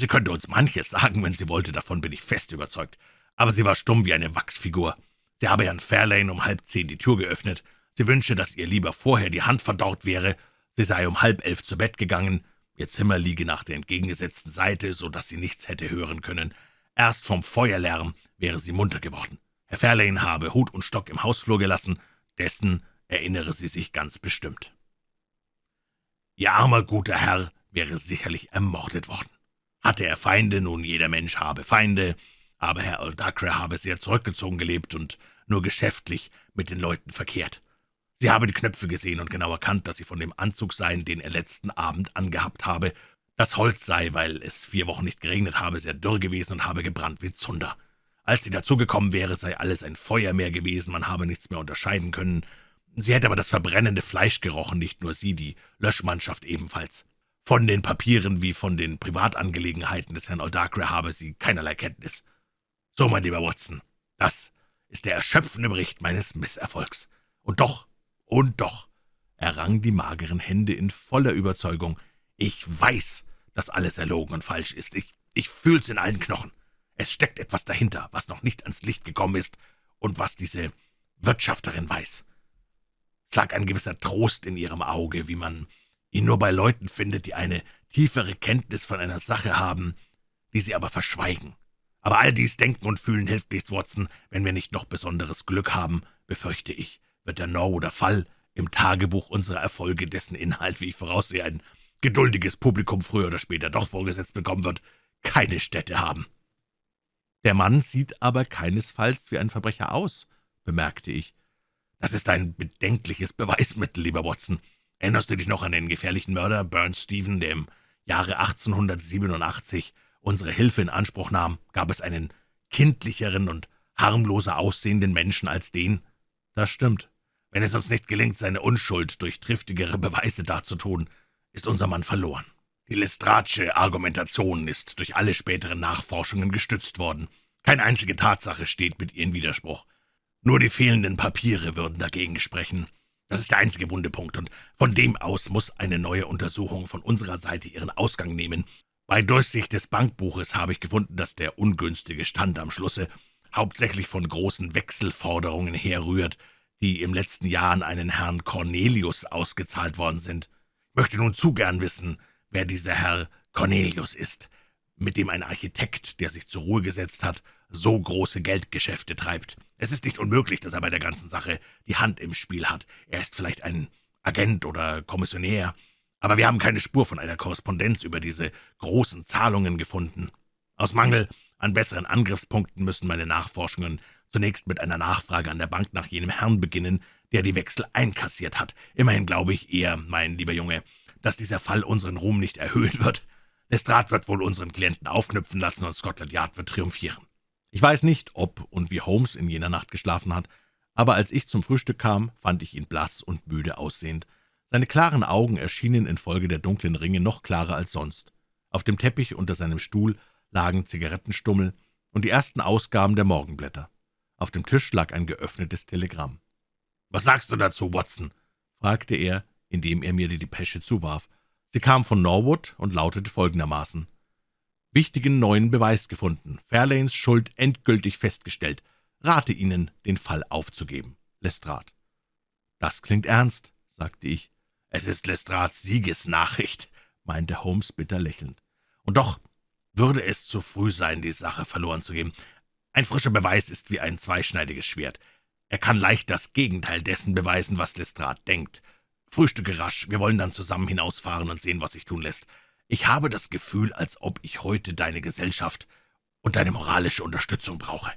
Sie könnte uns manches sagen, wenn sie wollte, davon bin ich fest überzeugt, aber sie war stumm wie eine Wachsfigur. Sie habe Herrn Fairlane um halb zehn die Tür geöffnet, sie wünsche, dass ihr lieber vorher die Hand verdorrt wäre, Sie sei um halb elf zu Bett gegangen, ihr Zimmer liege nach der entgegengesetzten Seite, so dass sie nichts hätte hören können. Erst vom Feuerlärm wäre sie munter geworden. Herr Fairlane habe Hut und Stock im Hausflur gelassen, dessen erinnere sie sich ganz bestimmt. Ihr armer, guter Herr wäre sicherlich ermordet worden. Hatte er Feinde, nun jeder Mensch habe Feinde, aber Herr Oldacre habe sehr zurückgezogen gelebt und nur geschäftlich mit den Leuten verkehrt. Sie habe die Knöpfe gesehen und genau erkannt, dass sie von dem Anzug seien, den er letzten Abend angehabt habe. Das Holz sei, weil es vier Wochen nicht geregnet habe, sehr dürr gewesen und habe gebrannt wie Zunder. Als sie dazugekommen wäre, sei alles ein Feuermeer gewesen, man habe nichts mehr unterscheiden können. Sie hätte aber das verbrennende Fleisch gerochen, nicht nur sie, die Löschmannschaft ebenfalls. Von den Papieren wie von den Privatangelegenheiten des Herrn Oldacre habe sie keinerlei Kenntnis. So, mein lieber Watson, das ist der erschöpfende Bericht meines Misserfolgs. Und doch und doch Er rang die mageren Hände in voller Überzeugung. »Ich weiß, dass alles erlogen und falsch ist. Ich, ich fühl's in allen Knochen. Es steckt etwas dahinter, was noch nicht ans Licht gekommen ist und was diese Wirtschafterin weiß. Es lag ein gewisser Trost in ihrem Auge, wie man ihn nur bei Leuten findet, die eine tiefere Kenntnis von einer Sache haben, die sie aber verschweigen. Aber all dies Denken und Fühlen hilft nichts, Watson. Wenn wir nicht noch besonderes Glück haben, befürchte ich, wird der Norwooder Fall im Tagebuch unserer Erfolge, dessen Inhalt, wie ich voraussehe, ein geduldiges Publikum früher oder später doch vorgesetzt bekommen wird, keine Stätte haben. Der Mann sieht aber keinesfalls wie ein Verbrecher aus, bemerkte ich. Das ist ein bedenkliches Beweismittel, lieber Watson. Erinnerst du dich noch an den gefährlichen Mörder Burns Stephen, der im Jahre 1887 unsere Hilfe in Anspruch nahm? Gab es einen kindlicheren und harmloser aussehenden Menschen als den? Das stimmt. Wenn es uns nicht gelingt, seine Unschuld durch triftigere Beweise darzutun, ist unser Mann verloren. Die Lestratsche Argumentation ist durch alle späteren Nachforschungen gestützt worden. Keine einzige Tatsache steht mit ihr in Widerspruch. Nur die fehlenden Papiere würden dagegen sprechen. Das ist der einzige Wundepunkt, und von dem aus muss eine neue Untersuchung von unserer Seite ihren Ausgang nehmen. Bei Durchsicht des Bankbuches habe ich gefunden, dass der ungünstige Stand am Schlusse hauptsächlich von großen Wechselforderungen herrührt, die im letzten Jahr an einen Herrn Cornelius ausgezahlt worden sind. Ich möchte nun zu gern wissen, wer dieser Herr Cornelius ist, mit dem ein Architekt, der sich zur Ruhe gesetzt hat, so große Geldgeschäfte treibt. Es ist nicht unmöglich, dass er bei der ganzen Sache die Hand im Spiel hat. Er ist vielleicht ein Agent oder Kommissionär, aber wir haben keine Spur von einer Korrespondenz über diese großen Zahlungen gefunden. Aus Mangel an besseren Angriffspunkten müssen meine Nachforschungen zunächst mit einer Nachfrage an der Bank nach jenem Herrn beginnen, der die Wechsel einkassiert hat. Immerhin glaube ich eher, mein lieber Junge, dass dieser Fall unseren Ruhm nicht erhöhen wird. Lestrade wird wohl unseren Klienten aufknüpfen lassen und Scotland Yard wird triumphieren. Ich weiß nicht, ob und wie Holmes in jener Nacht geschlafen hat, aber als ich zum Frühstück kam, fand ich ihn blass und müde aussehend. Seine klaren Augen erschienen infolge der dunklen Ringe noch klarer als sonst. Auf dem Teppich unter seinem Stuhl lagen Zigarettenstummel und die ersten Ausgaben der Morgenblätter. Auf dem Tisch lag ein geöffnetes Telegramm. »Was sagst du dazu, Watson?« fragte er, indem er mir die Depesche zuwarf. Sie kam von Norwood und lautete folgendermaßen. »Wichtigen neuen Beweis gefunden. Fairlanes Schuld endgültig festgestellt. Rate Ihnen, den Fall aufzugeben. Lestrade.« »Das klingt ernst«, sagte ich. »Es ist Lestrades Siegesnachricht«, meinte Holmes bitter lächelnd. »Und doch würde es zu früh sein, die Sache verloren zu geben. Ein frischer Beweis ist wie ein zweischneidiges Schwert. Er kann leicht das Gegenteil dessen beweisen, was Lestrade denkt. Frühstücke rasch, wir wollen dann zusammen hinausfahren und sehen, was sich tun lässt. Ich habe das Gefühl, als ob ich heute deine Gesellschaft und deine moralische Unterstützung brauche.«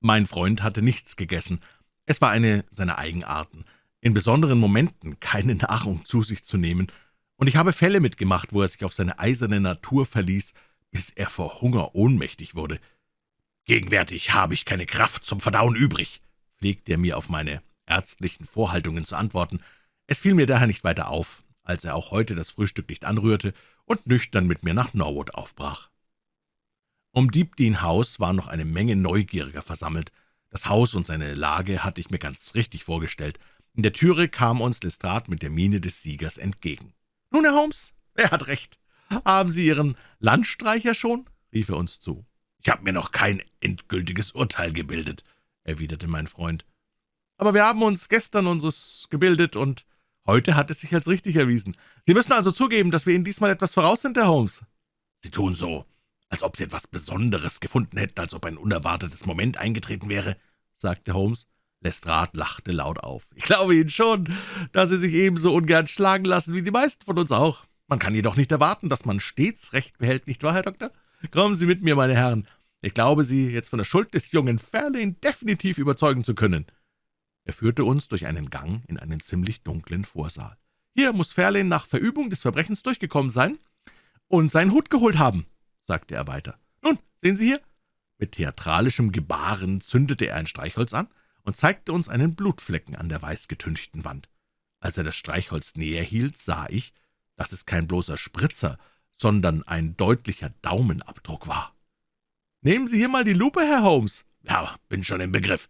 Mein Freund hatte nichts gegessen. Es war eine seiner Eigenarten, in besonderen Momenten keine Nahrung zu sich zu nehmen, und ich habe Fälle mitgemacht, wo er sich auf seine eiserne Natur verließ, bis er vor Hunger ohnmächtig wurde. »Gegenwärtig habe ich keine Kraft zum Verdauen übrig«, pflegte er mir auf meine ärztlichen Vorhaltungen zu antworten, es fiel mir daher nicht weiter auf, als er auch heute das Frühstück nicht anrührte und nüchtern mit mir nach Norwood aufbrach. Um Deepdean House war noch eine Menge Neugieriger versammelt. Das Haus und seine Lage hatte ich mir ganz richtig vorgestellt. In der Türe kam uns Lestrade mit der Miene des Siegers entgegen. »Nun, Herr Holmes, er hat recht. Haben Sie Ihren Landstreicher schon?« rief er uns zu. »Ich habe mir noch kein endgültiges Urteil gebildet«, erwiderte mein Freund. »Aber wir haben uns gestern unseres gebildet, und Heute hat es sich als richtig erwiesen. Sie müssen also zugeben, dass wir Ihnen diesmal etwas voraus sind, Herr Holmes.« »Sie tun so, als ob Sie etwas Besonderes gefunden hätten, als ob ein unerwartetes Moment eingetreten wäre«, sagte Holmes. Lestrade lachte laut auf. »Ich glaube Ihnen schon, dass Sie sich ebenso ungern schlagen lassen wie die meisten von uns auch. Man kann jedoch nicht erwarten, dass man stets Recht behält, nicht wahr, Herr Doktor? Kommen Sie mit mir, meine Herren. Ich glaube, Sie jetzt von der Schuld des jungen Fairlane definitiv überzeugen zu können.« Er führte uns durch einen Gang in einen ziemlich dunklen Vorsaal. »Hier muss Fairlane nach Verübung des Verbrechens durchgekommen sein und seinen Hut geholt haben«, sagte er weiter. »Nun, sehen Sie hier?« Mit theatralischem Gebaren zündete er ein Streichholz an und zeigte uns einen Blutflecken an der weißgetünchten Wand. Als er das Streichholz näher hielt, sah ich, dass es kein bloßer Spritzer, sondern ein deutlicher Daumenabdruck war. »Nehmen Sie hier mal die Lupe, Herr Holmes.« »Ja, bin schon im Begriff.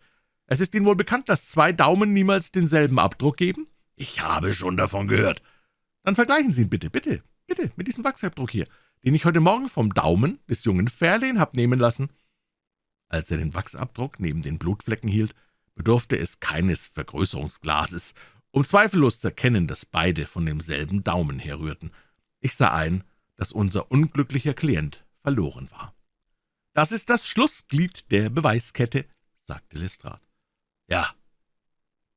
Es ist Ihnen wohl bekannt, dass zwei Daumen niemals denselben Abdruck geben?« »Ich habe schon davon gehört.« »Dann vergleichen Sie ihn bitte, bitte, bitte, mit diesem Wachsabdruck hier, den ich heute Morgen vom Daumen des jungen Fairlane hab nehmen lassen.« Als er den Wachsabdruck neben den Blutflecken hielt, bedurfte es keines Vergrößerungsglases, um zweifellos zu erkennen, dass beide von demselben Daumen herrührten. Ich sah ein, dass unser unglücklicher Klient verloren war. »Das ist das Schlussglied der Beweiskette«, sagte Lestrade. »Ja,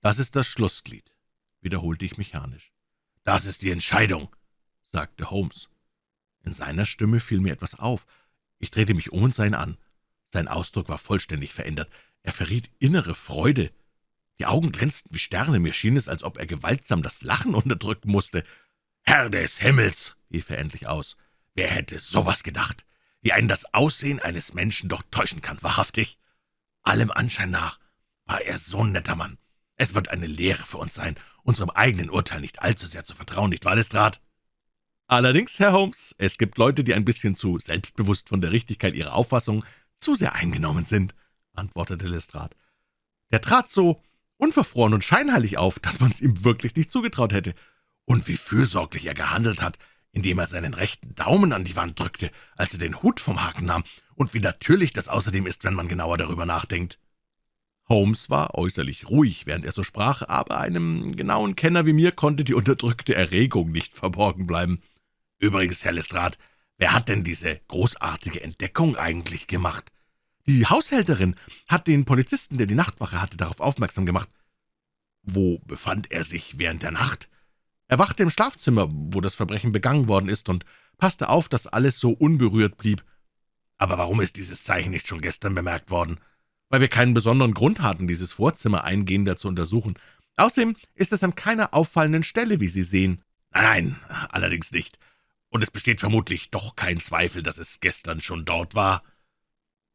das ist das Schlussglied«, wiederholte ich mechanisch. »Das ist die Entscheidung«, sagte Holmes. In seiner Stimme fiel mir etwas auf. Ich drehte mich um und sah ihn an. Sein Ausdruck war vollständig verändert. Er verriet innere Freude. Die Augen glänzten wie Sterne. Mir schien es, als ob er gewaltsam das Lachen unterdrücken musste. »Herr des Himmels«, rief er endlich aus, »wer hätte sowas gedacht, wie einen das Aussehen eines Menschen doch täuschen kann, wahrhaftig? Allem Anschein nach war er so ein netter Mann. Es wird eine Lehre für uns sein, unserem eigenen Urteil nicht allzu sehr zu vertrauen, nicht wahr, Lestrade?« »Allerdings, Herr Holmes, es gibt Leute, die ein bisschen zu selbstbewusst von der Richtigkeit ihrer Auffassung zu sehr eingenommen sind«, antwortete Lestrade. »Der trat so unverfroren und scheinheilig auf, dass man es ihm wirklich nicht zugetraut hätte. Und wie fürsorglich er gehandelt hat, indem er seinen rechten Daumen an die Wand drückte, als er den Hut vom Haken nahm, und wie natürlich das außerdem ist, wenn man genauer darüber nachdenkt.« Holmes war äußerlich ruhig, während er so sprach, aber einem genauen Kenner wie mir konnte die unterdrückte Erregung nicht verborgen bleiben. »Übrigens, Herr Lestrade, wer hat denn diese großartige Entdeckung eigentlich gemacht?« »Die Haushälterin hat den Polizisten, der die Nachtwache hatte, darauf aufmerksam gemacht.« »Wo befand er sich während der Nacht?« er wachte im Schlafzimmer, wo das Verbrechen begangen worden ist, und passte auf, dass alles so unberührt blieb. Aber warum ist dieses Zeichen nicht schon gestern bemerkt worden? Weil wir keinen besonderen Grund hatten, dieses Vorzimmer eingehender zu untersuchen. Außerdem ist es an keiner auffallenden Stelle, wie Sie sehen. Nein, nein, allerdings nicht. Und es besteht vermutlich doch kein Zweifel, dass es gestern schon dort war.«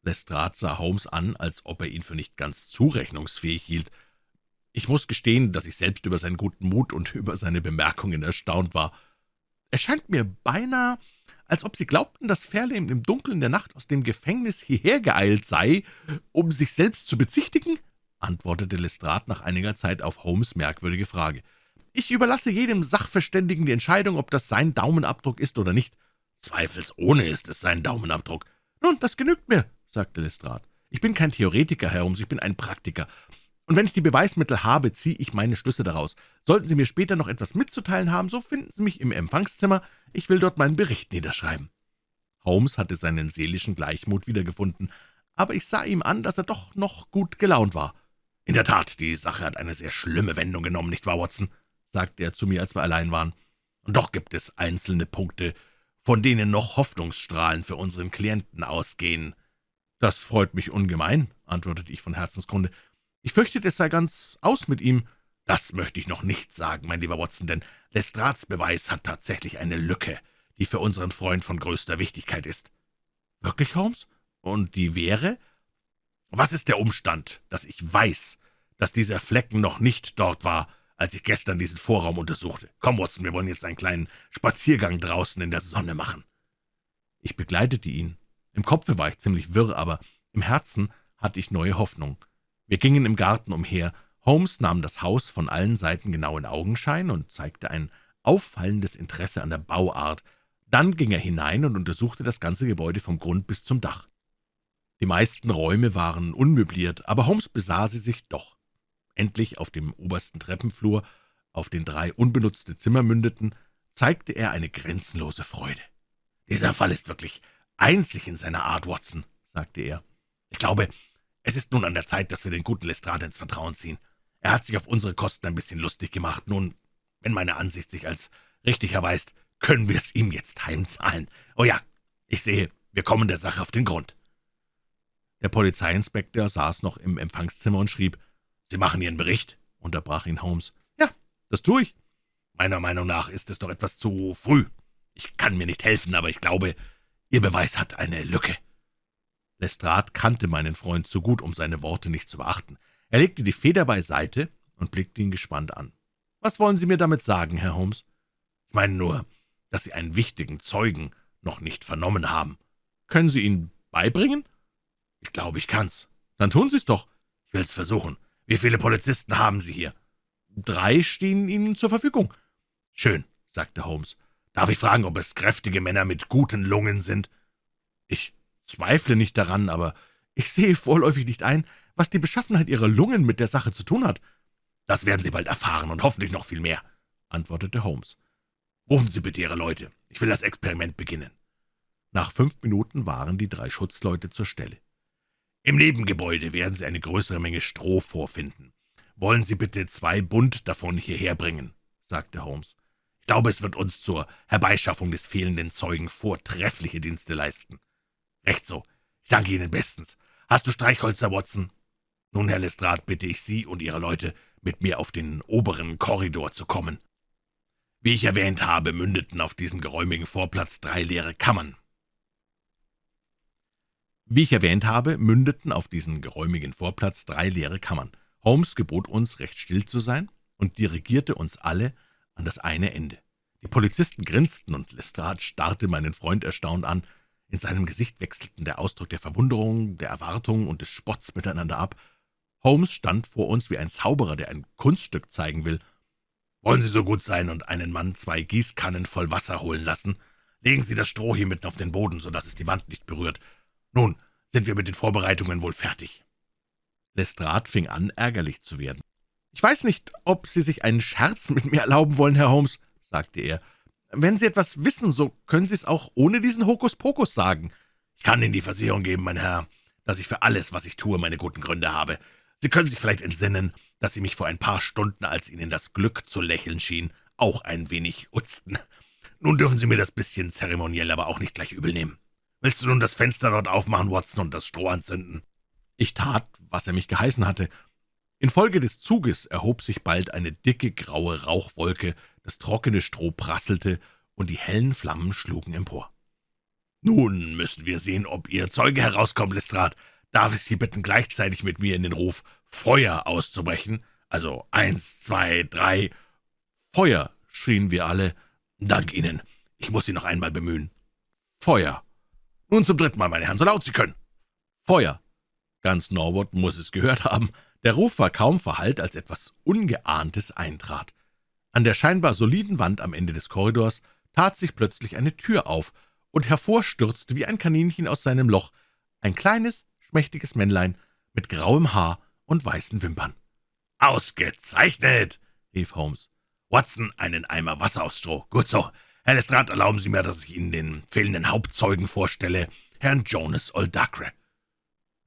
Lestrade sah Holmes an, als ob er ihn für nicht ganz zurechnungsfähig hielt. Ich muss gestehen, dass ich selbst über seinen guten Mut und über seine Bemerkungen erstaunt war. Es scheint mir beinahe, als ob Sie glaubten, dass Fairlane im Dunkeln der Nacht aus dem Gefängnis hierher geeilt sei, um sich selbst zu bezichtigen?« antwortete Lestrade nach einiger Zeit auf Holmes' merkwürdige Frage. »Ich überlasse jedem Sachverständigen die Entscheidung, ob das sein Daumenabdruck ist oder nicht.« »Zweifelsohne ist es sein Daumenabdruck.« »Nun, das genügt mir«, sagte Lestrade. »Ich bin kein Theoretiker, Herr Holmes, ich bin ein Praktiker. Und wenn ich die Beweismittel habe, ziehe ich meine Schlüsse daraus. Sollten Sie mir später noch etwas mitzuteilen haben, so finden Sie mich im Empfangszimmer. Ich will dort meinen Bericht niederschreiben.« Holmes hatte seinen seelischen Gleichmut wiedergefunden, aber ich sah ihm an, dass er doch noch gut gelaunt war. »In der Tat, die Sache hat eine sehr schlimme Wendung genommen, nicht wahr, Watson?« sagte er zu mir, als wir allein waren. »Und doch gibt es einzelne Punkte, von denen noch Hoffnungsstrahlen für unseren Klienten ausgehen.« »Das freut mich ungemein«, antwortete ich von Herzensgrunde. Ich fürchte, es sei ganz aus mit ihm.« »Das möchte ich noch nicht sagen, mein lieber Watson, denn Lestrats Beweis hat tatsächlich eine Lücke, die für unseren Freund von größter Wichtigkeit ist.« »Wirklich, Holmes? Und die wäre?« »Was ist der Umstand, dass ich weiß, dass dieser Flecken noch nicht dort war, als ich gestern diesen Vorraum untersuchte? Komm, Watson, wir wollen jetzt einen kleinen Spaziergang draußen in der Sonne machen.« Ich begleitete ihn. Im Kopfe war ich ziemlich wirr, aber im Herzen hatte ich neue Hoffnung. Wir gingen im Garten umher. Holmes nahm das Haus von allen Seiten genau in Augenschein und zeigte ein auffallendes Interesse an der Bauart. Dann ging er hinein und untersuchte das ganze Gebäude vom Grund bis zum Dach. Die meisten Räume waren unmöbliert, aber Holmes besah sie sich doch. Endlich auf dem obersten Treppenflur, auf den drei unbenutzte Zimmer mündeten, zeigte er eine grenzenlose Freude. »Dieser Fall ist wirklich einzig in seiner Art, Watson«, sagte er. »Ich glaube, es ist nun an der Zeit, dass wir den guten Lestrade ins Vertrauen ziehen. Er hat sich auf unsere Kosten ein bisschen lustig gemacht. Nun, wenn meine Ansicht sich als richtig erweist, können wir es ihm jetzt heimzahlen. Oh ja, ich sehe, wir kommen der Sache auf den Grund.« Der Polizeiinspektor saß noch im Empfangszimmer und schrieb. »Sie machen Ihren Bericht?« unterbrach ihn Holmes. »Ja, das tue ich.« »Meiner Meinung nach ist es doch etwas zu früh. Ich kann mir nicht helfen, aber ich glaube, Ihr Beweis hat eine Lücke.« Lestrade kannte meinen Freund zu gut, um seine Worte nicht zu beachten. Er legte die Feder beiseite und blickte ihn gespannt an. »Was wollen Sie mir damit sagen, Herr Holmes?« »Ich meine nur, dass Sie einen wichtigen Zeugen noch nicht vernommen haben.« »Können Sie ihn beibringen?« »Ich glaube, ich kann's.« »Dann tun Sie's doch.« »Ich will's versuchen. Wie viele Polizisten haben Sie hier?« Drei stehen Ihnen zur Verfügung.« »Schön«, sagte Holmes. »Darf ich fragen, ob es kräftige Männer mit guten Lungen sind?« »Ich zweifle nicht daran, aber ich sehe vorläufig nicht ein, was die Beschaffenheit Ihrer Lungen mit der Sache zu tun hat.« »Das werden Sie bald erfahren und hoffentlich noch viel mehr«, antwortete Holmes. »Rufen Sie bitte Ihre Leute. Ich will das Experiment beginnen.« Nach fünf Minuten waren die drei Schutzleute zur Stelle. »Im Nebengebäude werden Sie eine größere Menge Stroh vorfinden. Wollen Sie bitte zwei Bund davon hierher bringen«, sagte Holmes. »Ich glaube, es wird uns zur Herbeischaffung des fehlenden Zeugen vortreffliche Dienste leisten.« »Recht so. Ich danke Ihnen bestens. Hast du Streichholzer, Watson?« »Nun, Herr Lestrade, bitte ich Sie und Ihre Leute, mit mir auf den oberen Korridor zu kommen.« wie ich erwähnt habe, mündeten auf diesen geräumigen Vorplatz drei leere Kammern. Wie ich erwähnt habe, mündeten auf diesen geräumigen Vorplatz drei leere Kammern. Holmes gebot uns, recht still zu sein und dirigierte uns alle an das eine Ende. Die Polizisten grinsten, und Lestrade starrte meinen Freund erstaunt an. In seinem Gesicht wechselten der Ausdruck der Verwunderung, der Erwartung und des Spotts miteinander ab. Holmes stand vor uns wie ein Zauberer, der ein Kunststück zeigen will. »Wollen Sie so gut sein und einen Mann zwei Gießkannen voll Wasser holen lassen? Legen Sie das Stroh hier mitten auf den Boden, so dass es die Wand nicht berührt. Nun sind wir mit den Vorbereitungen wohl fertig.« Lestrade fing an, ärgerlich zu werden. »Ich weiß nicht, ob Sie sich einen Scherz mit mir erlauben wollen, Herr Holmes«, sagte er. »Wenn Sie etwas wissen, so können Sie es auch ohne diesen Hokuspokus sagen.« »Ich kann Ihnen die Versicherung geben, mein Herr, dass ich für alles, was ich tue, meine guten Gründe habe. Sie können sich vielleicht entsinnen, dass Sie mich vor ein paar Stunden, als Ihnen das Glück zu lächeln schien, auch ein wenig utzten. Nun dürfen Sie mir das bisschen zeremoniell aber auch nicht gleich übel nehmen. Willst du nun das Fenster dort aufmachen, Watson, und das Stroh anzünden?« Ich tat, was er mich geheißen hatte. Infolge des Zuges erhob sich bald eine dicke, graue Rauchwolke, das trockene Stroh prasselte, und die hellen Flammen schlugen empor. »Nun müssen wir sehen, ob Ihr Zeuge herauskommt, Lestrade. Darf ich Sie bitten, gleichzeitig mit mir in den Ruf Feuer auszubrechen? Also eins, zwei, drei. Feuer, schrien wir alle. Dank Ihnen. Ich muss Sie noch einmal bemühen. Feuer. Nun zum dritten Mal, meine Herren, so laut Sie können. Feuer. Ganz Norwood muss es gehört haben. Der Ruf war kaum verhallt, als etwas Ungeahntes eintrat. An der scheinbar soliden Wand am Ende des Korridors tat sich plötzlich eine Tür auf, und hervorstürzte wie ein Kaninchen aus seinem Loch ein kleines, schmächtiges Männlein mit grauem Haar und weißen Wimpern. »Ausgezeichnet«, rief Holmes. »Watson, einen Eimer Wasser aufs Stroh. Gut so. Herr Lestrade, erlauben Sie mir, dass ich Ihnen den fehlenden Hauptzeugen vorstelle, Herrn Jonas Oldacre.«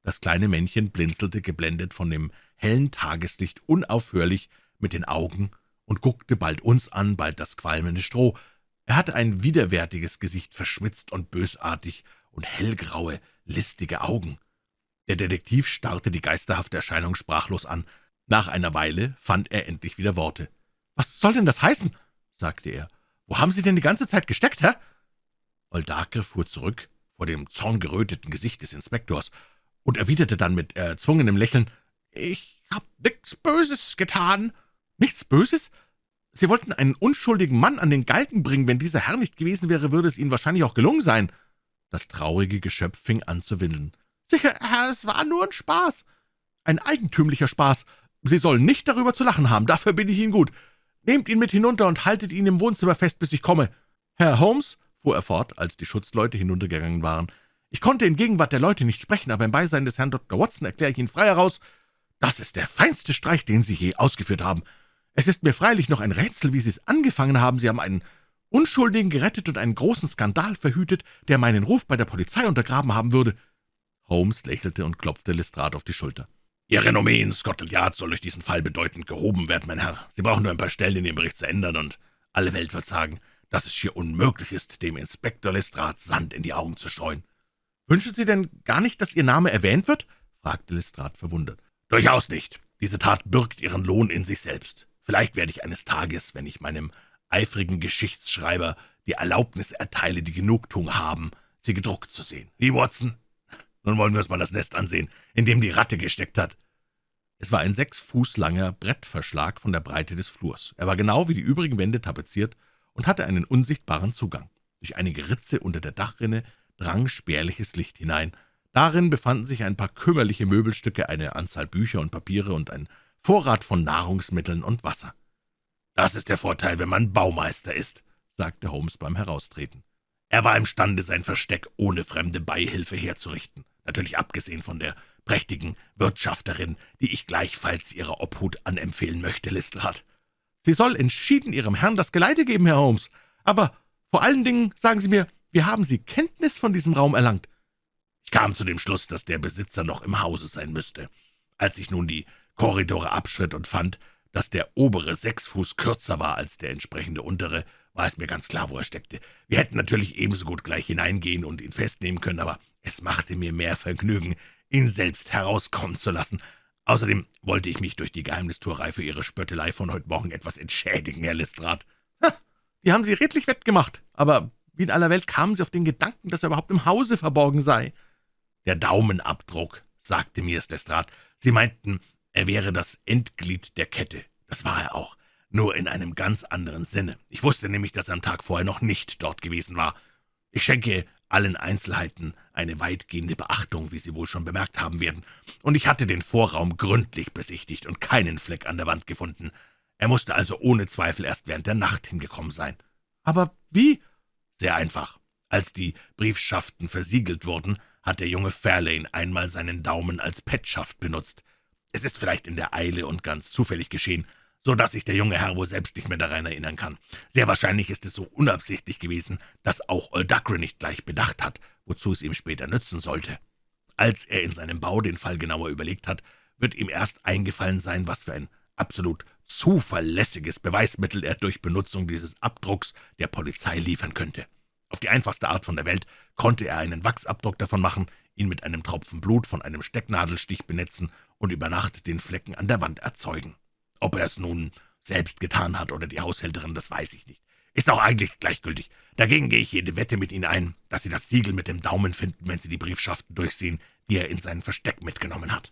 Das kleine Männchen blinzelte, geblendet von dem hellen Tageslicht, unaufhörlich mit den Augen und guckte bald uns an, bald das qualmende Stroh. Er hatte ein widerwärtiges Gesicht, verschmitzt und bösartig, und hellgraue, listige Augen. Der Detektiv starrte die geisterhafte Erscheinung sprachlos an. Nach einer Weile fand er endlich wieder Worte. »Was soll denn das heißen?« sagte er. »Wo haben Sie denn die ganze Zeit gesteckt, Herr?« Oldacre fuhr zurück vor dem zorngeröteten Gesicht des Inspektors und erwiderte dann mit erzwungenem Lächeln, »Ich hab nichts Böses getan.« »Nichts Böses? Sie wollten einen unschuldigen Mann an den Galgen bringen. Wenn dieser Herr nicht gewesen wäre, würde es Ihnen wahrscheinlich auch gelungen sein.« Das traurige Geschöpf fing an zu windeln. »Sicher, Herr, es war nur ein Spaß. Ein eigentümlicher Spaß. Sie sollen nicht darüber zu lachen haben, dafür bin ich Ihnen gut. Nehmt ihn mit hinunter und haltet ihn im Wohnzimmer fest, bis ich komme. Herr Holmes«, fuhr er fort, als die Schutzleute hinuntergegangen waren, »ich konnte in Gegenwart der Leute nicht sprechen, aber im Beisein des Herrn Dr. Watson erkläre ich Ihnen frei heraus, das ist der feinste Streich, den Sie je ausgeführt haben. Es ist mir freilich noch ein Rätsel, wie Sie es angefangen haben. Sie haben einen Unschuldigen gerettet und einen großen Skandal verhütet, der meinen Ruf bei der Polizei untergraben haben würde.« Holmes lächelte und klopfte Lestrade auf die Schulter. »Ihr Renommee in Scotland Yard soll durch diesen Fall bedeutend gehoben werden, mein Herr. Sie brauchen nur ein paar Stellen in Ihrem Bericht zu ändern, und alle Welt wird sagen, dass es schier unmöglich ist, dem Inspektor Lestrade Sand in die Augen zu streuen.« »Wünschen Sie denn gar nicht, dass Ihr Name erwähnt wird?« fragte Lestrade verwundert. »Durchaus nicht. Diese Tat birgt ihren Lohn in sich selbst. Vielleicht werde ich eines Tages, wenn ich meinem eifrigen Geschichtsschreiber die Erlaubnis erteile, die Genugtuung haben, sie gedruckt zu sehen. Wie, Watson? Nun wollen wir uns mal das Nest ansehen, in dem die Ratte gesteckt hat.« Es war ein sechs Fuß langer Brettverschlag von der Breite des Flurs. Er war genau wie die übrigen Wände tapeziert und hatte einen unsichtbaren Zugang. Durch einige Ritze unter der Dachrinne drang spärliches Licht hinein. Darin befanden sich ein paar kümmerliche Möbelstücke, eine Anzahl Bücher und Papiere und ein Vorrat von Nahrungsmitteln und Wasser. Das ist der Vorteil, wenn man Baumeister ist, sagte Holmes beim Heraustreten. Er war imstande, sein Versteck ohne fremde Beihilfe herzurichten, natürlich abgesehen von der prächtigen Wirtschafterin, die ich gleichfalls ihrer Obhut anempfehlen möchte, Lestrade. Sie soll entschieden Ihrem Herrn das Geleite geben, Herr Holmes. Aber vor allen Dingen, sagen Sie mir, wie haben Sie Kenntnis von diesem Raum erlangt?« Ich kam zu dem Schluss, dass der Besitzer noch im Hause sein müsste. Als ich nun die Korridore abschritt und fand, dass der obere sechs Fuß kürzer war als der entsprechende untere, war es mir ganz klar, wo er steckte. Wir hätten natürlich ebenso gut gleich hineingehen und ihn festnehmen können, aber es machte mir mehr Vergnügen, ihn selbst herauskommen zu lassen. Außerdem wollte ich mich durch die Geheimnistuerei für Ihre Spöttelei von heute Morgen etwas entschädigen, Herr Lestrade. Ha, die haben Sie redlich wettgemacht. Aber wie in aller Welt kamen Sie auf den Gedanken, dass er überhaupt im Hause verborgen sei? Der Daumenabdruck, sagte mir Lestrade. Sie meinten, er wäre das Endglied der Kette. Das war er auch, nur in einem ganz anderen Sinne. Ich wusste nämlich, dass er am Tag vorher noch nicht dort gewesen war. Ich schenke allen Einzelheiten eine weitgehende Beachtung, wie Sie wohl schon bemerkt haben werden, und ich hatte den Vorraum gründlich besichtigt und keinen Fleck an der Wand gefunden. Er musste also ohne Zweifel erst während der Nacht hingekommen sein. Aber wie? Sehr einfach. Als die Briefschaften versiegelt wurden, hat der junge Fairlane einmal seinen Daumen als Petschaft benutzt. Es ist vielleicht in der Eile und ganz zufällig geschehen, so dass sich der junge Herr wohl selbst nicht mehr daran erinnern kann. Sehr wahrscheinlich ist es so unabsichtlich gewesen, dass auch Oldacre nicht gleich bedacht hat, wozu es ihm später nützen sollte. Als er in seinem Bau den Fall genauer überlegt hat, wird ihm erst eingefallen sein, was für ein absolut zuverlässiges Beweismittel er durch Benutzung dieses Abdrucks der Polizei liefern könnte. Auf die einfachste Art von der Welt konnte er einen Wachsabdruck davon machen, ihn mit einem Tropfen Blut von einem Stecknadelstich benetzen und über Nacht den Flecken an der Wand erzeugen. Ob er es nun selbst getan hat oder die Haushälterin, das weiß ich nicht. Ist auch eigentlich gleichgültig. Dagegen gehe ich jede Wette mit Ihnen ein, dass Sie das Siegel mit dem Daumen finden, wenn Sie die Briefschaften durchsehen, die er in sein Versteck mitgenommen hat.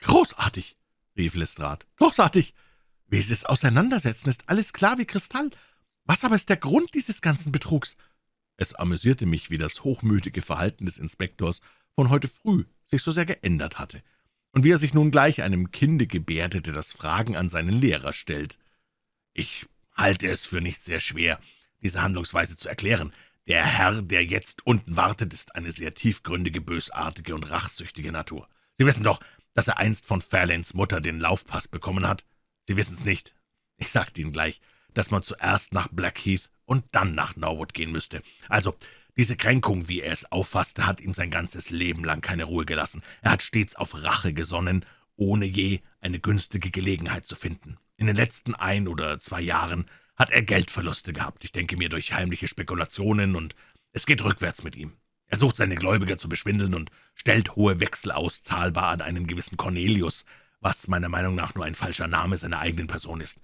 »Großartig«, rief Lestrade, »großartig! Wie Sie es auseinandersetzen, ist alles klar wie Kristall. Was aber ist der Grund dieses ganzen Betrugs?« Es amüsierte mich, wie das hochmütige Verhalten des Inspektors von heute früh sich so sehr geändert hatte und wie er sich nun gleich einem Kinde gebärdete, das Fragen an seinen Lehrer stellt. »Ich halte es für nicht sehr schwer, diese Handlungsweise zu erklären. Der Herr, der jetzt unten wartet, ist eine sehr tiefgründige, bösartige und rachsüchtige Natur. Sie wissen doch, dass er einst von Fairlanes Mutter den Laufpass bekommen hat. Sie wissen es nicht. Ich sagte Ihnen gleich, dass man zuerst nach Blackheath und dann nach Norwood gehen müsste. Also, diese Kränkung, wie er es auffasste, hat ihm sein ganzes Leben lang keine Ruhe gelassen. Er hat stets auf Rache gesonnen, ohne je eine günstige Gelegenheit zu finden. In den letzten ein oder zwei Jahren hat er Geldverluste gehabt, ich denke mir durch heimliche Spekulationen, und es geht rückwärts mit ihm. Er sucht seine Gläubiger zu beschwindeln und stellt hohe Wechsel aus, zahlbar an einen gewissen Cornelius, was meiner Meinung nach nur ein falscher Name seiner eigenen Person ist.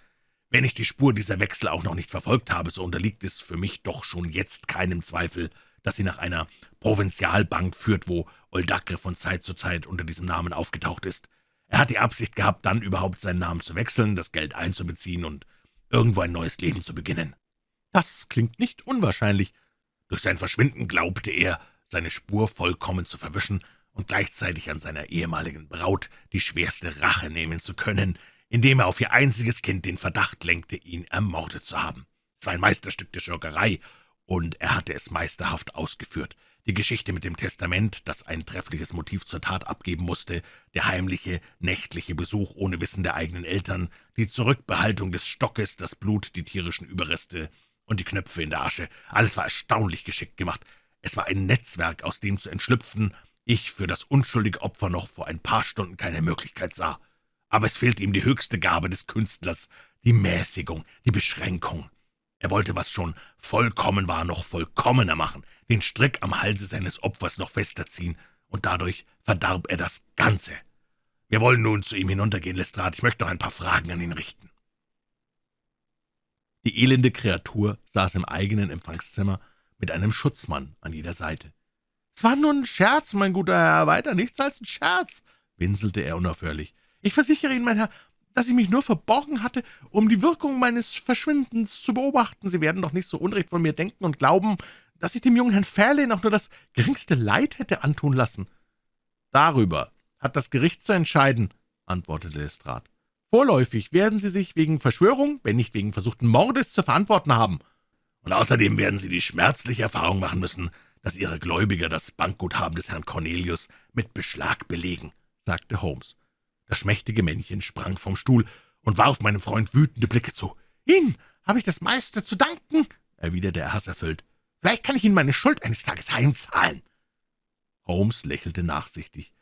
Wenn ich die Spur dieser Wechsel auch noch nicht verfolgt habe, so unterliegt es für mich doch schon jetzt keinem Zweifel, dass sie nach einer Provinzialbank führt, wo Oldacre von Zeit zu Zeit unter diesem Namen aufgetaucht ist. Er hat die Absicht gehabt, dann überhaupt seinen Namen zu wechseln, das Geld einzubeziehen und irgendwo ein neues Leben zu beginnen. Das klingt nicht unwahrscheinlich. Durch sein Verschwinden glaubte er, seine Spur vollkommen zu verwischen und gleichzeitig an seiner ehemaligen Braut die schwerste Rache nehmen zu können, indem er auf ihr einziges Kind den Verdacht lenkte, ihn ermordet zu haben. Es war ein Meisterstück der Schurkerei, und er hatte es meisterhaft ausgeführt. Die Geschichte mit dem Testament, das ein treffliches Motiv zur Tat abgeben musste, der heimliche, nächtliche Besuch ohne Wissen der eigenen Eltern, die Zurückbehaltung des Stockes, das Blut, die tierischen Überreste und die Knöpfe in der Asche, alles war erstaunlich geschickt gemacht. Es war ein Netzwerk, aus dem zu entschlüpfen ich für das unschuldige Opfer noch vor ein paar Stunden keine Möglichkeit sah aber es fehlte ihm die höchste Gabe des Künstlers, die Mäßigung, die Beschränkung. Er wollte, was schon vollkommen war, noch vollkommener machen, den Strick am Halse seines Opfers noch fester ziehen, und dadurch verdarb er das Ganze. Wir wollen nun zu ihm hinuntergehen, Lestrade. Ich möchte noch ein paar Fragen an ihn richten. Die elende Kreatur saß im eigenen Empfangszimmer mit einem Schutzmann an jeder Seite. »Es war nur ein Scherz, mein guter Herr, weiter nichts als ein Scherz«, winselte er unaufhörlich. Ich versichere Ihnen, mein Herr, dass ich mich nur verborgen hatte, um die Wirkung meines Verschwindens zu beobachten. Sie werden doch nicht so unrecht von mir denken und glauben, dass ich dem jungen Herrn Fairlane auch nur das geringste Leid hätte antun lassen.« »Darüber hat das Gericht zu entscheiden«, antwortete Lestrade. Vorläufig werden Sie sich wegen Verschwörung, wenn nicht wegen versuchten Mordes, zu verantworten haben. Und außerdem werden Sie die schmerzliche Erfahrung machen müssen, dass Ihre Gläubiger das Bankguthaben des Herrn Cornelius mit Beschlag belegen«, sagte Holmes. Das schmächtige Männchen sprang vom Stuhl und warf meinem Freund wütende Blicke zu. »Ihnen habe ich das meiste zu danken«, erwiderte er hasserfüllt. »Vielleicht kann ich Ihnen meine Schuld eines Tages heimzahlen.« Holmes lächelte nachsichtig.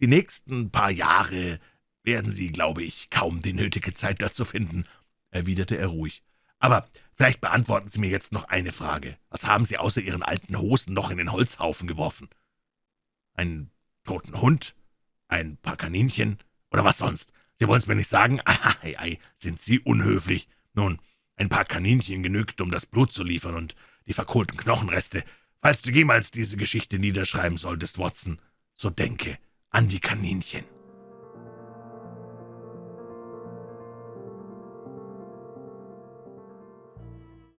»Die nächsten paar Jahre werden Sie, glaube ich, kaum die nötige Zeit dazu finden«, erwiderte er ruhig. »Aber vielleicht beantworten Sie mir jetzt noch eine Frage. Was haben Sie außer Ihren alten Hosen noch in den Holzhaufen geworfen? Einen toten Hund? Ein paar Kaninchen? Oder was sonst? Sie wollen es mir nicht sagen? Ei, ei, sind Sie unhöflich. Nun, ein paar Kaninchen genügt, um das Blut zu liefern und die verkohlten Knochenreste. Falls du jemals diese Geschichte niederschreiben solltest, Watson, so denke an die Kaninchen.«